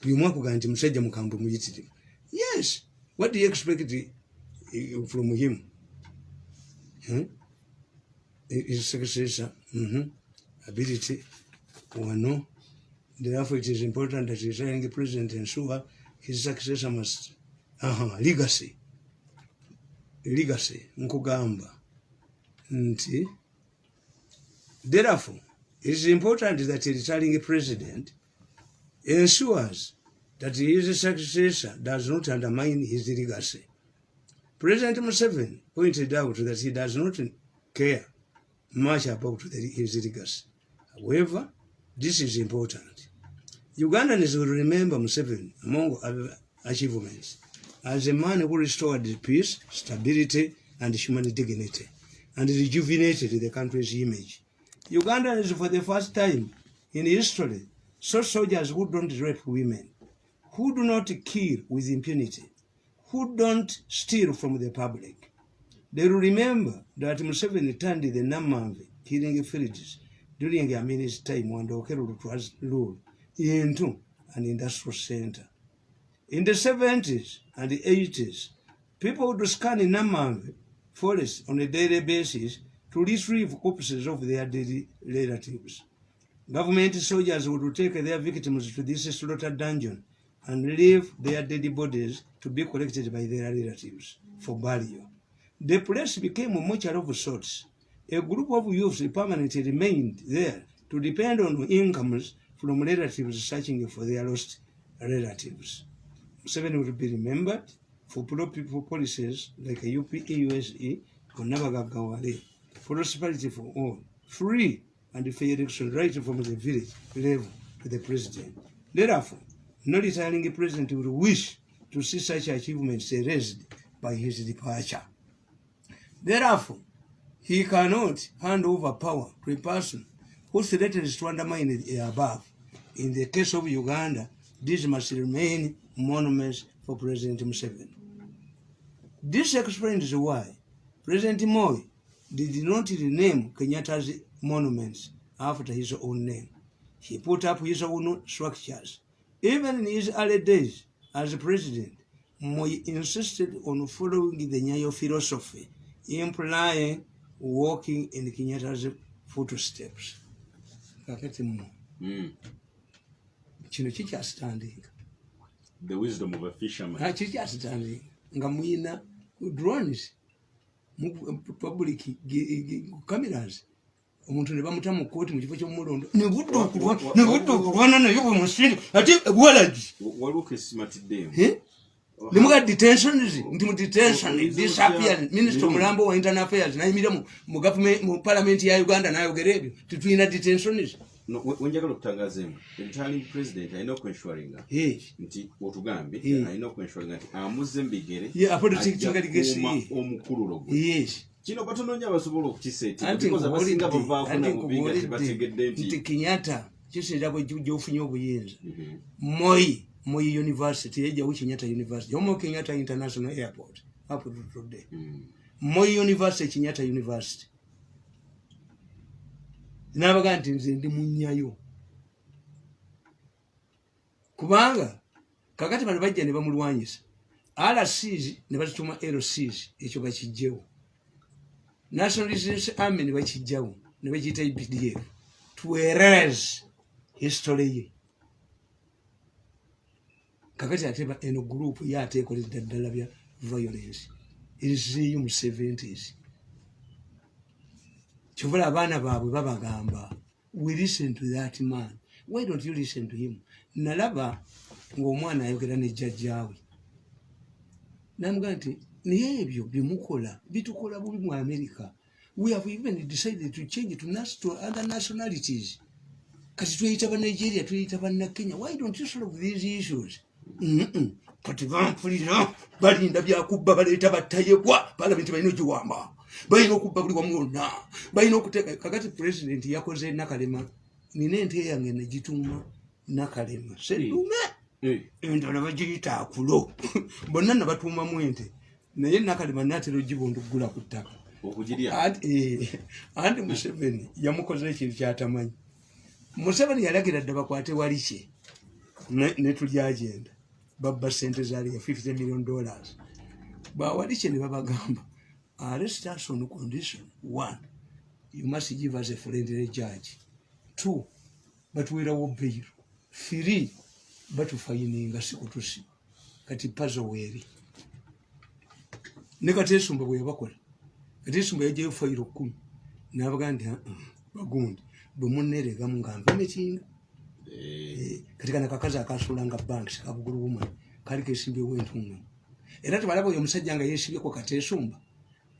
Buli omu akugaa nti musajja mukambwe muyitirivu yes what do you expect uh, from him? Hmm? his successor. Mhm, ability. Wano. Therefore it is important that running president ensure his successor must aha legacy legacy nkugamba nti therefore it is important that a retiring president ensures that his successor does not undermine his legacy President Museveni pointed out that he does not care much about the, his legacy. However, this is important. Ugandans will remember Museveni among other achievements as a man who restored peace, stability, and human dignity, and rejuvenated the country's image. Ugandans, for the first time in history, saw soldiers who don't rape women, who do not kill with impunity, who don't steal from the public. They will remember that Museveni turned the Namamve killing villages, during Amini's time under Okelulu's rule into an industrial center. In the 70s and the 80s, people would scan Namamve forest on a daily basis to retrieve corpses of their dead relatives. Government soldiers would take their victims to this slaughter dungeon and leave their dead bodies to be collected by their relatives for burial. The place became a mortuary of sorts. A group of youths permanently remained there to depend on incomes from relatives searching for their lost relatives. Seven will be remembered for pro-people policies like a UPAUSE, Onabagagawale, prosperity for all, free and fair election right from the village level to the president. Therefore, no retiring president will wish to see such achievements erased by his departure. Therefore, he cannot hand over power to a person who threatens to undermine the above. In the case of Uganda, this must remain monuments for President Museveni. This explains why President Moi did not rename Kenyatta's monuments after his own name. He put up his own structures. Even in his early days as a president, Moi insisted on following the Nyayo philosophy, implying walking in Kenyatta's footsteps. Kakati mu Mm. kino kikyasitandinga the wisdom of a fisherman. Kikyasitandinga nga muyina drones mu public cameras omuntu ne bamuta mu kooti mu kifo ky'omumulondo ne budda okulwa- ne budda okulwana naye bwe musiri ate walagi Wa- waliwo kesimatiddeemu ne muga detentions nti mu detention disappear minister omulambo wa internal affairs nayimirira mu- government- mu parliament ya uganda nayogera ebyo. Titulina detentions No, we- wenjagala okutangaaza emu returning president alina okwenshuringa Eh. nti otugambye alina okwenshuringa nti amuze legacy. kukuuma omukululo gwe kino batono nyo abasobola okukiseetinga anti because abasinga nkubuulidde bavaako anti namubiga nkubuulidde tebategedde nti kisinza bwe gyofunye obuyinza Mhm. moi moi university yejjawo kinyata university jomo kinyata international airport up to today Mm. moi university kinyata university nabaga nti nze ndi munyayo. Kubanga kakati bano bajja ne bamulwanyisa rcs ne bazituma lcs ekyo bakijjewo national resistance army ne bakijjawo ne bakiyita epdf tueres history ye. Kakati ate eno gurupu ye ate ekoledde ddala bya violence. Erizeeyo mu 70s kyovula abaana baabwe babagamba we listen to that man. Why don't you listen to him? Nalaba ng'omwana ayogera ne jjajjaawe namuga nti naye ebyo byemukola bitukola bubi mu america. We have even decided to change to, to other nationalities. Kati tweyita banigeria tweyita bannakenya why don't you solve these issues? Kati bampulira balinda byakubba baleeta battayebwa balabe nti balina ogiwamba balina okubba buli wamu wonna. Balina okuteeka kakati pulezidenti yakoze nakalema nina ente yange negituuma nakalema. Sedume endala bagiyita akulo. Bonna nabatuumamu ente. Naye nakalema natera ogibundugula ku ttaka. Eh, anti museveni yamukoze ekintu kyatamanyi. Museveni yalagira dde bakwate wali kye netulyagenda babba sente zaliya 50 million dollars. Bawali kye ne babagamba arrest us on condition one you must give us a friendly judge. Two batuwerawo bail. Three batufayininga sikutusi kati pazo weeri ne katesumba bwe yabakola katesumba yajayo fayiro kumi. Nabaga nti bagundi. Bwe muneregamu nga nva mekinga eh, kati kana kakazi akasulanga banks kabugulu bumani kali kesimbyewo entungamu era tebalaba oyo omusajja nga yesibyeko katesumba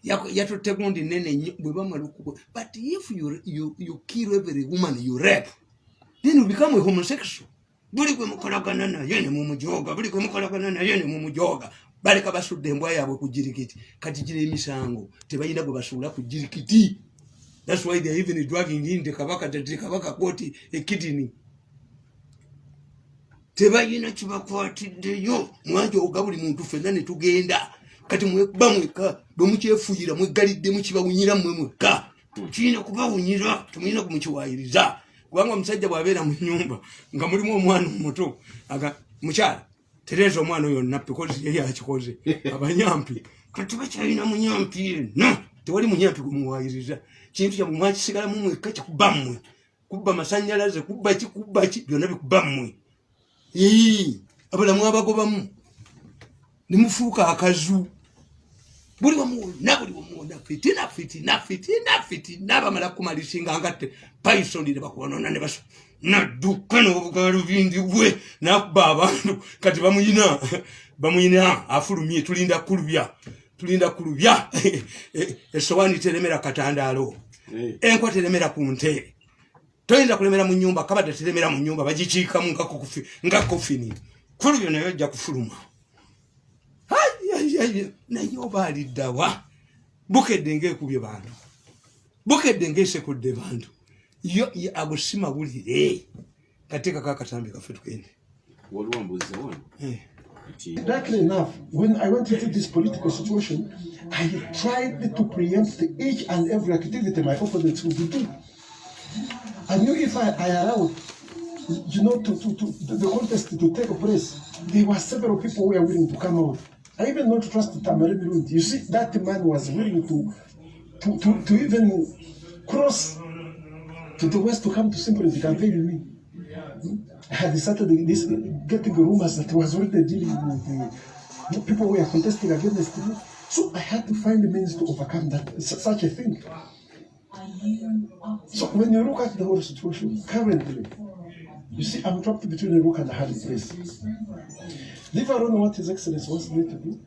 yatutte gundi nene nnyo bwe bamala okuko but if you, you, you kill every woman you rap then you become a homosexual. Buli gwe mukolagana naye ne mumujoga buli gwe mukolagana naye ne mumujoga baleka basudde embwa yaabwe ku jirikiti. Kati gira emisango tebalina gwe basuula ku jirikiti. Thats why theyare even dragging in tekabaka tekabaka koti ekidini tebalina kibakwatiddeyo. Mwanjoga buli muntu fenna netugenda kati mweba mweka bwemukyefuyira mwegalidde mukibawunyira mmwe mweka tukirina kubawunyira tumulina kumukiwayiriza kubanga omusajja bwabeera mu nyumba nga mulimu omwana omuto mukyala tereeza omwana oyo nappi kozi ye yakikoze. Abanyampi kati bakyalina munyampi yenna tewali munyampi gumuwayiriza kintu kyamwe mwakisigalamu mweka kikuba mmwe. Kubba masanyalaze kubba ki kubba ki byonna bikuba mmwe. Abalamu abagobamu nimufuuka akazu buli wamuwona buli wamuwona fitina fitina fitina fitina bamala kumalisinga ngatte paisoni nebakwonona nebaso nadduka nobugalubindi bwe nakuba abantu kati bamuyina bamuyina afulumye tulinda kulubya tulinda kulubya. Esowani teremera katandaalo. Enkwa teremera ku nte. Toyinza kulemera mu nyumba kabadde teremera mu nyumba bagikiikamu nga kofini kulubya naye ojja kufuluma naye oba aliddawa bukedde ngaekubye bantu. Bukedde ngaesekudde bantu. Yo agusima bulire kateekako akatambi kaffe tugende eh. Exactly enough, when I went into this political situation, I tried to preempt each and every activity my opponents would doing. I knew if I, I allowed, you know, to, to, to, the contest to take place, there were several people who were willing to come out. I even don't trust Tamari Mirundi. You see, that man was willing to, to, to, to even cross to the west to come to simply to campaign with me. I had started this, getting rumors that was already dealing with the people who were contesting against me. So I had to find the means to overcome that such a thing. So when you look at the whole situation currently, you see, I'm trapped between a rock and a hard place. Leave alone what His Excellency wants me to do,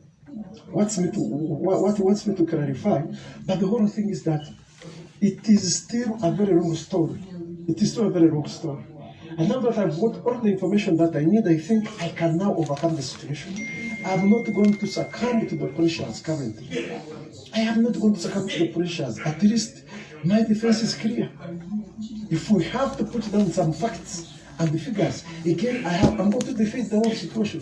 wants me to, what he wants me to clarify, but the whole thing is that it is still a very long story. It is still a very long story. And now that I've got all the information that I need, I think I can now overcome the situation. I'm not going to succumb to the pressures currently. I am not going to succumb to the pressures. At least my defense is clear. If we have to put down some facts, and the figures. Again, I have, I'm going to defeat the whole situation.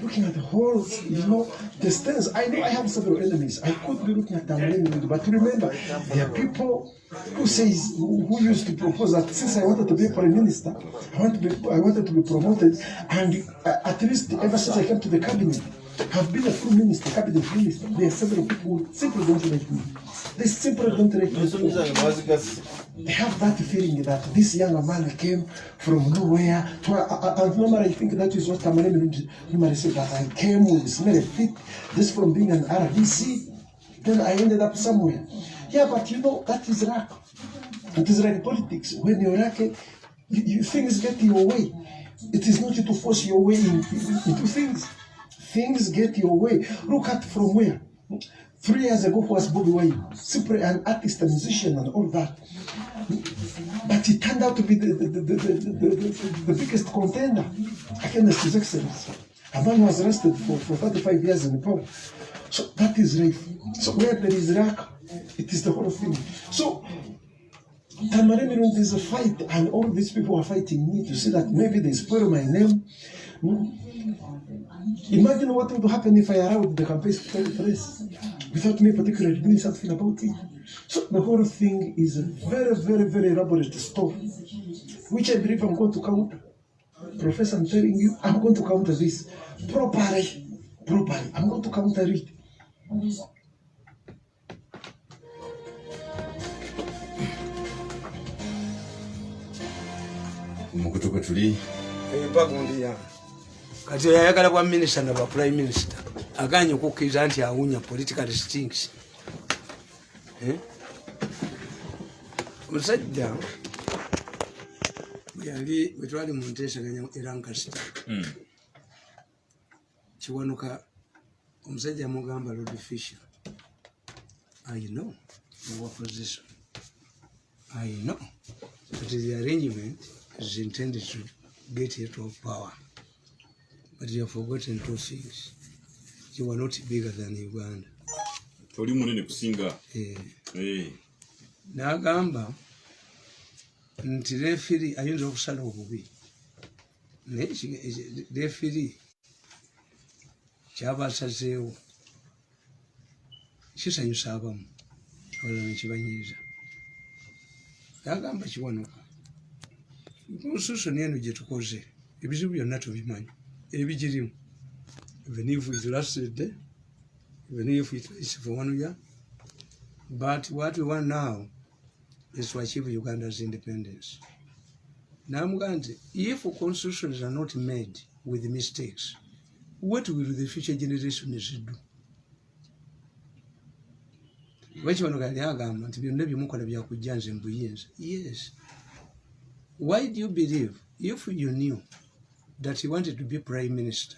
Looking at the whole, you know, the stance. I know I have several enemies. I could be looking at them, but remember, there are people who says, who used to propose that since I wanted to be prime minister, I, want to be, I wanted to be promoted, and uh, at least ever since I came to the cabinet, have been a full minister, cabinet minister. There are several people who simply don't like me. They simply don't like me. They have that feeling that this young man came from nowhere. To, uh, normally I think that is what Tamaremi normally said, that I came with smelly feet, just from being an RDC. Then I ended up somewhere. Yeah, but you know, that is luck. It is like politics. When you're lucky, you, you, things get in your way. It is not you to force your way in, into things. Things get your way. Look at from where. Three years ago was Bobby Wine, simply an artist, a musician, and all that. But he turned out to be the, the, the, the, the, the, the, the biggest contender against his excellence. A man was arrested for, for 35 years in Nepal. So that is life. So where there is luck, it is the whole thing. So Tamaremi, when there's a fight, and all these people are fighting me to see that maybe they spoil my name. Imagine what would happen if I allowed the campaign place without me particularly doing something about it. So the whole thing is a very, very, very elaborate story, which I believe I'm going to counter. Professor, I'm telling you, I'm going to counter this properly. Properly. I'm going to counter it. mukutu kwe tuli empagundi yange kati yayagala bwa minisita nabwa prime minister aganye okukkiriza nti awunya political stings omusajja yali bwe twali mu nteesaganya e lancasita Mm. kiwanuka omusajja yamugamba lord fisher i know your position. I know that the arrangement is intended to get you to power but you have forgotten two things. You are not bigger than uganda. Toli munene kusinga. Eh, Eh, n'agamba nti refiri ayinza okusala obubi. Naye eki- refiri kyabasazeewo kisanyusa abamu abalala nekibanyiiza n'agamba kiwanuka. Konstitution eno gyetukoze ebizibu byonna tubimanyi ebigirimu even if it lasted even if it is for one year But what we want now is to achieve Uganda's independence. Namugante, if constitutions are not made with mistakes, what will the future generations do? Nti. Yes. Why do you believe if you knew that you wanted to be prime minister,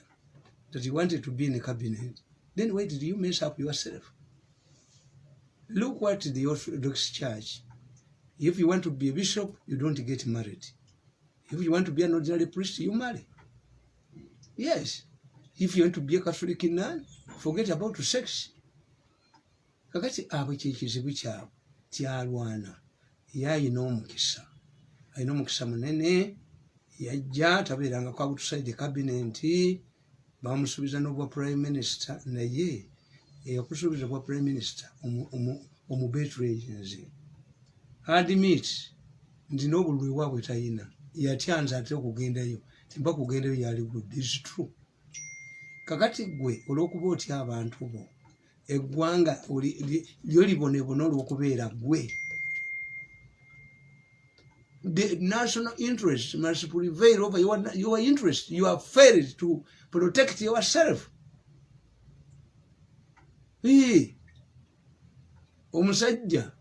that you wanted to be in a cabinet, then why did you mess up yourself? Look what the Orthodox Church. If you want to be a bishop, you don't get married. If you want to be an ordinary priest, you marry. Yes. If you want to be a Catholic nun, forget about sex. kakati abo kyekizibu kyabwe kyalwana ye ayina omukisa alina omukisa munene yajja tabeerangako abutusaide kabinenti bamusuubiza n'obwa prime minister naye eyakusuubiza bwa prime minister omubetragenzi admit nti n'obululu ewaabwe talina yatyanza ate okugendayo timba kugendayo yali good is true. Kakati gwe olw'okuba otya abantu bo? Eggwanga lyo libonebona olw'okubeera gwe the national interest must prevail over your, your interest you have failed to protect yourself Ee. omusajja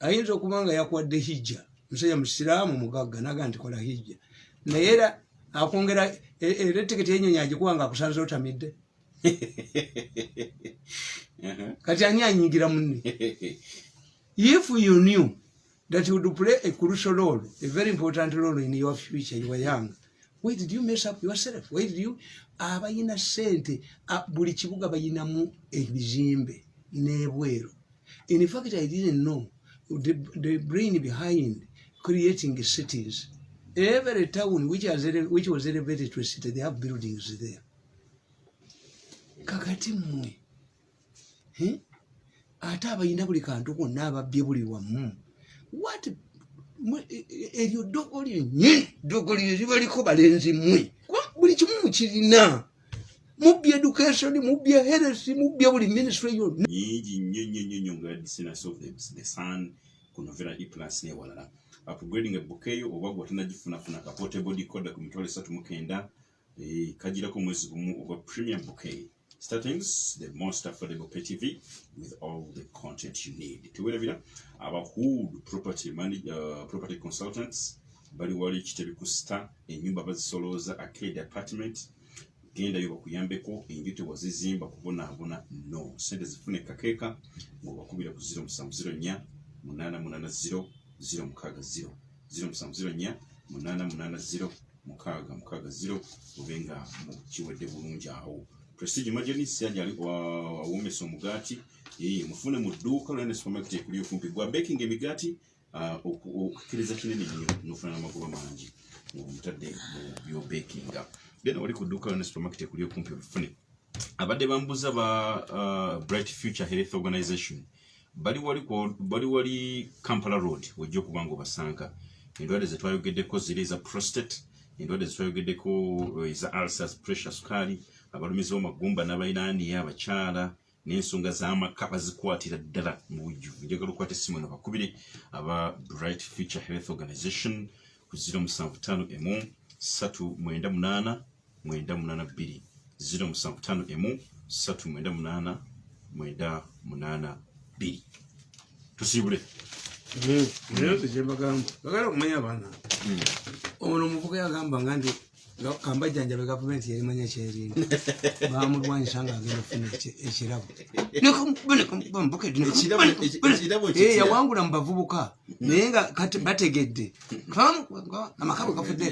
ayinza okuba nga yakwadde hijja omusajja musiraamu mugagga naga nti kola hijja naye era akwongera e- era etiketi yenyonyi agikuba nga akusanze otamidde uh-huh. kati ani anyingira munne if you knew that you would play a crucial role a very important role in your future you were young. Why did you mess up yourself? Why did you abayina sente a- buli kibuga bayinamu ebizimbe n'ebweru. In fact i didn't know the, the brain behind creating cities. Every town which, has, which was elevated to a city they have buildings there. Kakati mmwe Eh? ate abalina buli kantu konna ababbye buli wamu mwe- e- e- eryo ddogo lyennyini ddogo lyo libaliko balenzi mmwe buli kimu mukirina mubbye education mubbye heresi mubbye buli ministry yonna. Nyingi nnyo nnyo nnyo nnyo nga distance of the, the sun. Ku novera e plus n'ewalala upgrading ebbuka eyo oba gwe tanagifunafuna ka portable decoder ku mitwalo esatu mu kenda. Eh, kagirako omwezi gumu ogwa premium bouquet startings the most affordable pay tv with all the content you need. Tuwerabira abahood property, manage, uh, property consultants bali wali kitebi ku star enyumba bazisolooza arcade apartment gendayo bakuyambeko enju tewazizimba kubonaabona no. Sente zifune kakeeka ngaobakubira ku 0704 880 060 0704 880 060 obe nga mukiwedde bulungi awo prestige majonis yali ali awomesa omugaati yeye mufune mu dduuka lwene supermarket ekuli okumpi gwa baking emigaati ah, oku- okukkiriza kinene nnyo nofuna n'amagoba mangi omutadde mu byobakinga then wali ku dduuka lwene supermarket ekuli okumpi olufune abadde bambuza ba uh, bright future health organization. Bali wali ku- bali wali kampala road wejja okuba nga obasanga endwadde zetwayogeddeko ziri eza prostate endwadde zetwayogeddeko eh, eza ulcers pressure sukaali abalumizi b'amagumba n'abainaaniya abakyala n'ensonga z'amaka bazikwatira ddala mu bujjuvu njagala okukwata essimu eno bakubire. Aba bright future health organization ku 075 emu 398 982 075 emu 398 982 tusiibule. Naye kyembagamba bagala okumanya abaana. Ono omuvuga yagamba nga ndi kambajjanjabe gavumenti yerimanya kyerinda bamulwanyisa nga agenda okufuna eki- ekirabo yawangula mu bavubuka naye nga kati bategedde. Amaka bwe gafudde.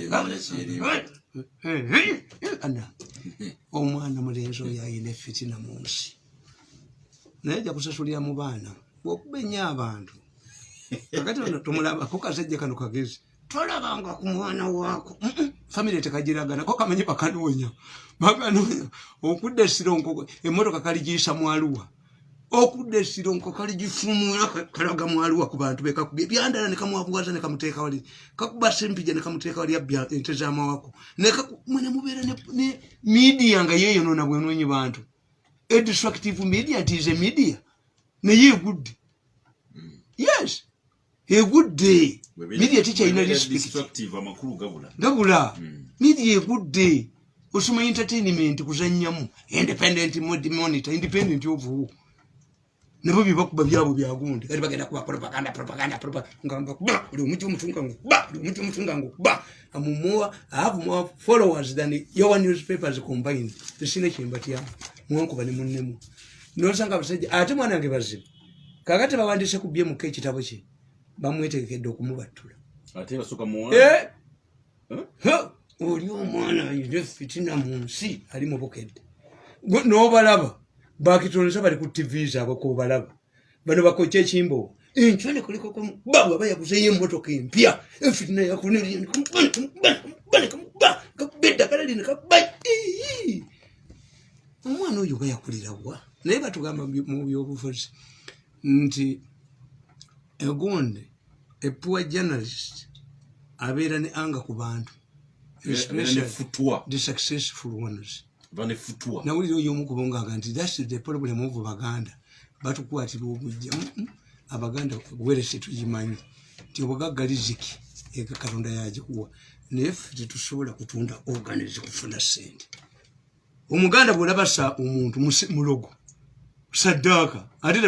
Ana. Omwana mulenzi oyo ayina efitina mu nsi naye ajja kusasulira mu baana. Bwokuba ennyo abantu. Kakati ono tumulabako kasajja kano kagezi tolabanga ku mwana waako. Famire tekagiragana ko kamanyi bakanoonya bakanoonya okudda esironko emotoka kaligiyisa mwaluwa. Okudda esironko kaligifumula kalaga mwaluwa ku bantu bekakubye byandala nekamuwabuwaza nekamuteeka wali kakuba sempija nekamuteeka wali abya ente zamawako mwene mubeera ne- midiya nga yeyonoona bwenonyi bantu. Edistructive media nti is a media. Naye egudde yes egudde amakulu gabula. Gabula. Media egudde osoma entertainment kuzanyamu. Independent monitor independent of who? Nabo byebakuba byabo byagundi kati bagenda kuba propaganda propaganda propaganda. Kuba buli omuti omutunga ngukuba buli omuti omutunga ngukuba amumoa have more followers than your newspapers combined. Tesina kyembatyamu mwankuba ne munnemu. Nosanga abasajja ate mwana wange bazibu kakati bawandise ku byemuka ekitabo kye bamwetegekedde okumubattula. Ate basooka mu Eh? Oli omwana ayina fitina mu nsi ali mubukedde n'obalaba bakitolesa bali ku tv zaabwe kobalaba bano bakoca ekimbo. Enkyone kulikoko bawa bayaguzeyo emotoka empya. Efitina yakuneddagala lino kaba omwana oyo bayakulira wa? Naye batugamba mu byobufuzi. Nti egundi epua journalist abeera ne anga ku bantu. The successful ones nawulira oyo omu kubonganga nti thats the problem of baganda. Batukwatira obujja Mm, mm. abaganda werese tugimanyi nti obugagga liziki ega katonda yagikuwa. Naye ffe tetusobola kutunda organize kufuna sente omuganda bwolabasa omuntu musi- mulogo saddaaka ate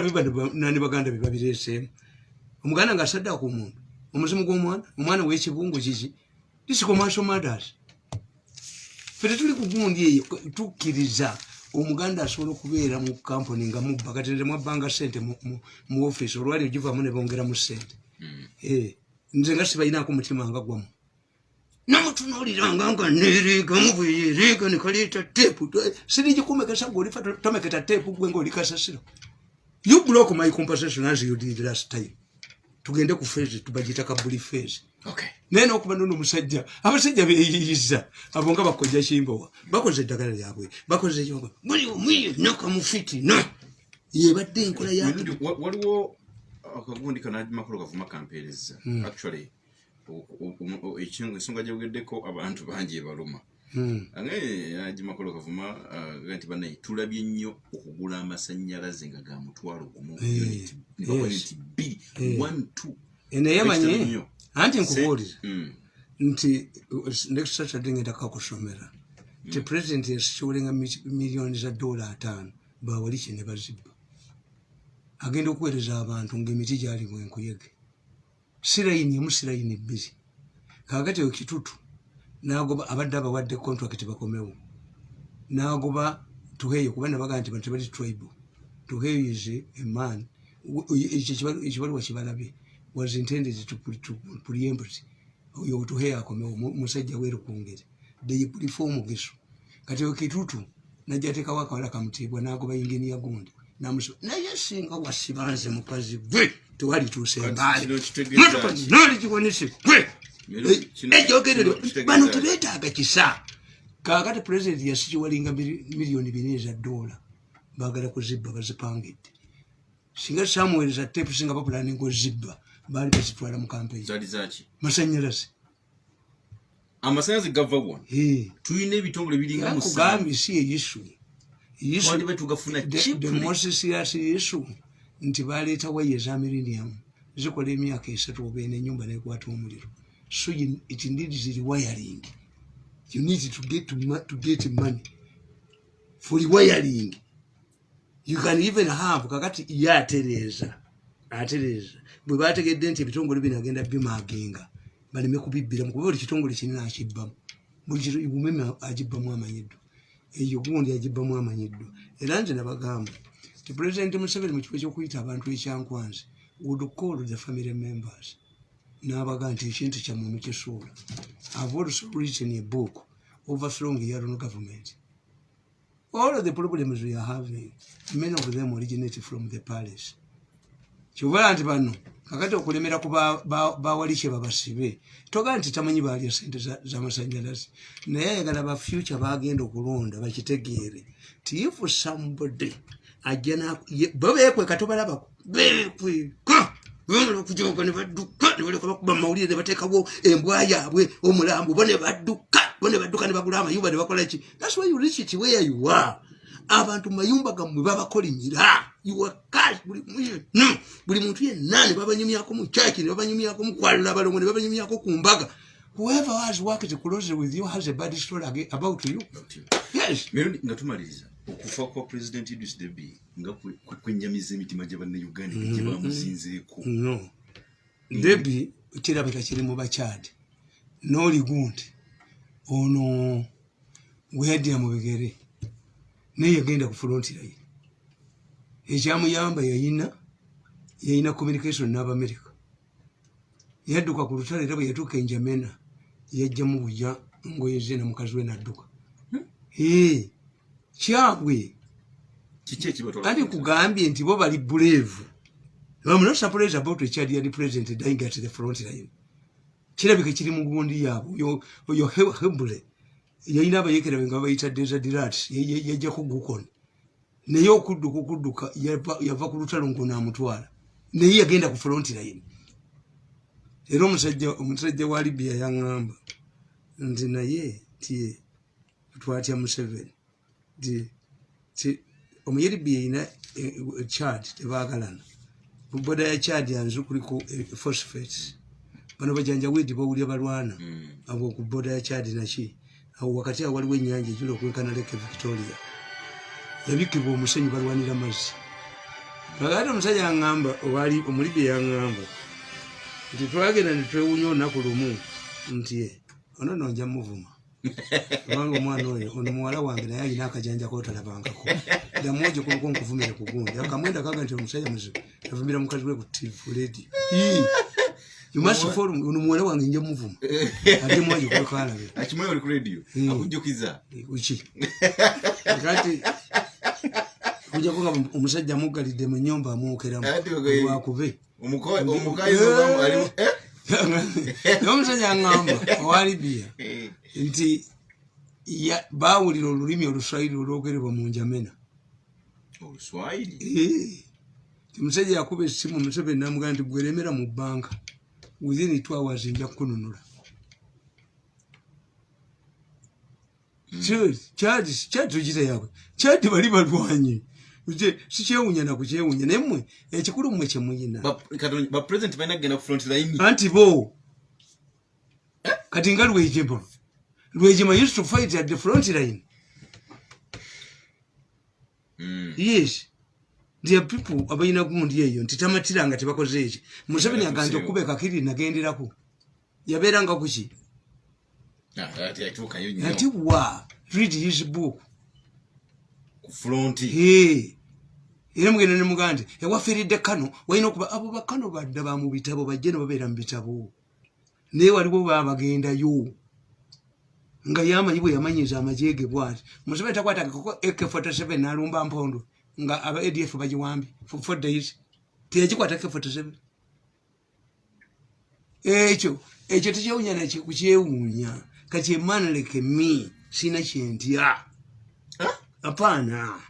nani baganda bebabireeseemu omuganda nga saddaaka omuntu omuzimu gw'omwana omwana w'ekibungu kiki disikomaso matters. Ffe tetuli ku gundi eyo tukkiriza omuganda asobola okubeera mu kampuni nga mubba kati nze mwabbanga sente mu- ofiisi olwali ogivaamu ne bongeramu sente Eh, nze nga sibalinaako mutima nga gwamu. Namutunuuliranga nga nereegamu bweyereega nekaleeta teepu sirigikuumekesa gweolifa tomeketa teepu gwe ngaoli kasasiro you block my compensation as you did last time tugende ku feezi tubagita kabuli feezi naye nokuba nono omusajja abasajja beyiyiza abo nga bakojja kimbowa bakoze eddagala lyabwe bakoze buli omu yenna kamufitina yebadde enkola ya Mirundi, wa- waliwo akagundi kanamakulu kavuma kampeereza. Actually o- o- o- ekingo- ensonga gyogeddeko abantu bangi ebaluma Hmm. agimakulu kavuma aga nti banaye tulabye nnyo okugula amasannyalaze nga ga mutwalo gumu. Eh, unit, unit bbiri Eh. one two. Eh, naye nnyo. anti nkubuulira nti next saturday ngenda kakusomera ti pulezidenti yasikiwolenga miliyoni za dola ataano bawali kye ne bazibba? Agenda okuweereza abantu ngaemiti gyali bwenkuyege sirayini emu sirayini bbiri. Kakati ekitutu nagoba abadde abawadde contract bakomewo. Nagoba tuheyo kuba nabaga nti bantu bali tribe. Tuheyo is a man. Ekibaluwa kibalabye. Was intended to, to preempt. Oyo tuheyo akomewo mu- musajja werukungere deyipulifa omugeso kati ekitutu najatekawo akawala kamutiibwa nagoba inginiya gundi. Namusi naye singa wasibanze mukazi gwe tewali tuuse Kati embaale. kino kitegeeza motoka ki? noli kiwonese gwe Kino ejogerero kitegeeza bano ki? tebetaaga kisa. Kakati pulezidenti yasikiwalinga miliyoni bina eza dola. Bagala kuzibba bazipangidde. Singa samuweereza tepu singa bapulaninga ozibba baali bazitwala mu zaki masanyalaze amasanyalaze gava wano tulina ebitongole biringa musanvu kugambye si eyisu the most serious issue nti baleeta waya eza millennium zikola emyaka esatu oba ena enyumba nekwata omuliro so you- it needs rewiring you need to get, to, to get money for rewiring you can even have kakati ye atereeza atereeza bwe bategedde nti ebitongole bino agenda bimagenga baleme kubibbiramu kuba buli kitongole kinene akibbamu buli kito- umeme agibbamu amanyiddwa eyo gundi agibbamu amanyiddwa era nze nabagamba ti pulezidenti museveni mu kifo kyokuyita abantu ekyankwanzi would call the family members n'abaga nti ekintu kyammwe mukisuula i've also written a book overthrowing yaron government. All of the problems we are having many of them originate from the palace. Kyobola nti bano kakati okulemera ku ba- ba- bawalikye babasibe. Togaa nti tamanyi baalya sente za- z'amasanyalaze naye ayagala ba future bagenda okulonda bakitegeere. Ti if somebody ajja bo beekweka tobalabako beekweka bamala okujoga ne badduka ne baleka bakuba mawulire ne bateekawo embwa yaabwe omulambo bo ne badduka bo ne badduka ne bagula amayumba ne bakola ki? Thats why you reach it where you are. Abantu mu mayumba gammwe babakolimira. Iwakash buli muntu buli muntu yenna ne babanyumyako mu chaki ne babanyumyako mu kwalula abalongo ne babanyumyako ku mbaga. Whoever has worked closely with you has a bad story about you. Yes. Nga tumaliriza okufa kwa president idris deby nga kwe- kwe- kwenjamiza emitima gya bannayuganda gye bamuzinzeeko. No. Debi kirabika kiri mu bakyadi. N'oligundi ono weyadira mu bigere. Naye yagenda ku frontirayi ekyamuyamba yayina yayina communication n'abamerika. Yadduka ku lutalo era bwe yatuuka enjamena yajjamu bujja ngoye ze na mukazi we nadduka. Eh, kyabwe kandi kugambye nti bo bali brave. I'm not surprised about a Chadian president dying at the front line. kirabika kiri mu gundi yaabwe. Oyo- oyo He- hebule yalina abayekera be nga bayita desert rats yajjako gukon. Naye okudduka okudduka yava ku lutalo ngo naamutwala naye yagenda ku front line. Era omusajja omusajja wa libya yaŋŋamba nti naye ti twatya museveni ti ti omuyeribya erina chad tebaagalana. Boda ya chad yanzu kuliko eh, phosphates. Bano bajanja wedi bawulya balwana abo ku boda ya chad naki. Awo wakati awo waliwo ennyanja ejula okwenkana leke victoria. Yabikibwa omusenyu balwanira mazzi. Kakati omusajja yaŋŋamba owali omulibya yaŋŋamba nti twagenda netwewunya olunaku lumu nti "Eh, ono nonja muvuma kubanga omwana oyo ono muwala wange naye alina akajanja kotalabangako damuoje kuluko nkuvumire kugundi akamwenda kaga nti omusajja muzibu yavumira mukazi we ku tv yumasifolu ono muwala wange nja muvuma. Ate mwaje kwekalabira akimanyi oli ku radio Mm. akujjukiza. Kuki kati kujjako nga omusajja amugalidde mu nyumba amuwokeramu Omuko- omukazi obamu alimu eh? naye omusajja aŋŋamba owa libiya Eh, nti ya- baawulira olulimi oluswayiri olwogerebwa mu njamena. Eh, musajja yakuba essimu museveni namugamba nti gweremera mu bbanka within hours nja kukununula. Kyadi tugita yaabwe. Kyadi bali balwanyi sikyewunya nakukyewunya naye mmwe ekikulu mmwe kyemuyina Ba- Katonda- bapresident balina kugenda ku front line anti bo kati nga lwejebo lwejima used to fight at the front line Mm. yes there are people abalina gundi eyo nti tamatiranga tebakoze eki museveni aganje okuba ekakiri nagenderako yabeeranga kuki Ah, ati wa read his book fronti Hey. Era mugenda nemugaa nti ewafiiridde kano walina okuba abo bakano badda ba mu bitabo bajje ne babeera mu bitabo. Naye waliwo babagendayo nga yamanyi bwe yamanyiza amajege bwati. Museveni takwatagako ak47 nalumba mpondo nga aba adf bagiwambye for days. Teyagikwata ak47. Ekyo ekyo tekyewunya nakukyewuunya kati emanleke mi sina kyentya apaana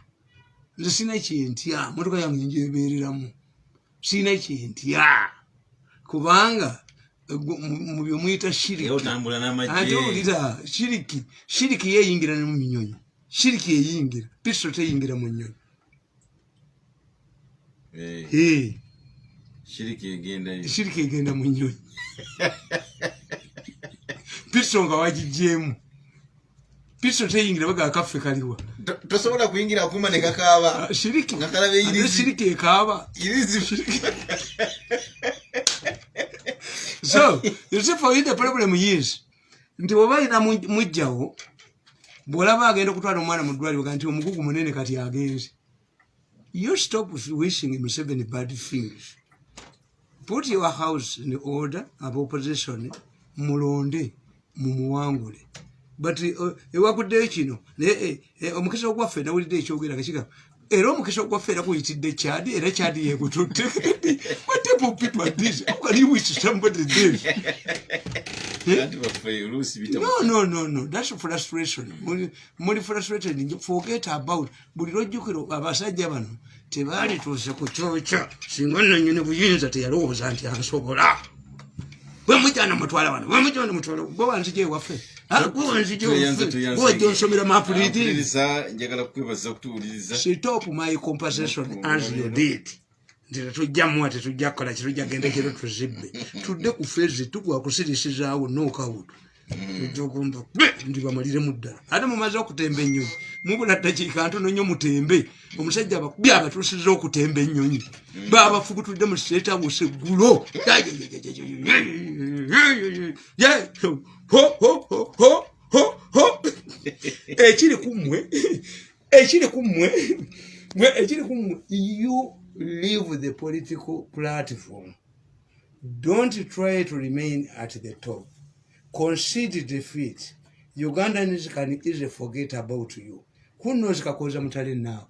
nze sina kyentya motoka yange njebereramu sina kyentya kubanga mu- mu byomuyita era shiriki shiriki yeyingira ne mu minyonyi shiriki eyingira piso teyingira mu nyonyi shiriki egenda mu nyonyi piso nga wagigyemu piso teyingira baga akaffe kaliwa tosobola kuyingira akuma ne kakaaba. Ah, shiriki. Ekaaba irizi. so you see for you the problem is nti oba alina mujjawo bwolaba agenda okutwala omwana mu ddwaliro ga nti omugugu munene kati agenze you stop wishing museveni bad things. Put your house in order aba opposition mulonde mumuwangule but uh, ewakuddeyo kino naye eh, eh, omukisa ogwaffe nawulidde ekyogera kakiga era omukisa ogwaffe era guyitidde kyadi era kyadi yegututte what type of people are these? How can you wish somebody this? No no no no. That's frustration. Muli- frustrated. Forget about buli lwojjukiro abasajja bano tebaali tuuse ku kyokya. Singa nanyini buyinza teyalowooza nti ansobola. Bwemujana mutwala wano bwemujana mutwala gwe wanzija ewaffe gwe wanzija Tweyanze, ewaffe tweyanze. wajja onsomera mapulidi Mpuliriza, njagala kukwebaza okutuwuliriza stop my compensation as you did nti tetujjamuwa tetujja kukola kitujja genda kiro tuzibbe tudde ku fezi tugwa kusirisizaawo nokawutu ejokumba ndi bamaliremu ddala ate mumaze okutemba ennyonyi mubula ddakiika ntono nnyo mutembe omusajja abakubi abatuusiza okutemba ennyonyi babafubutudde mu setabuse eggulo ekiri kummwe ekiri kummwe mwe. Ekiri kummwe you leave the political platform. Don't try to remain at the top. Concede defeat. Ugandans can easily forget about you. Who knows kakoza mutale now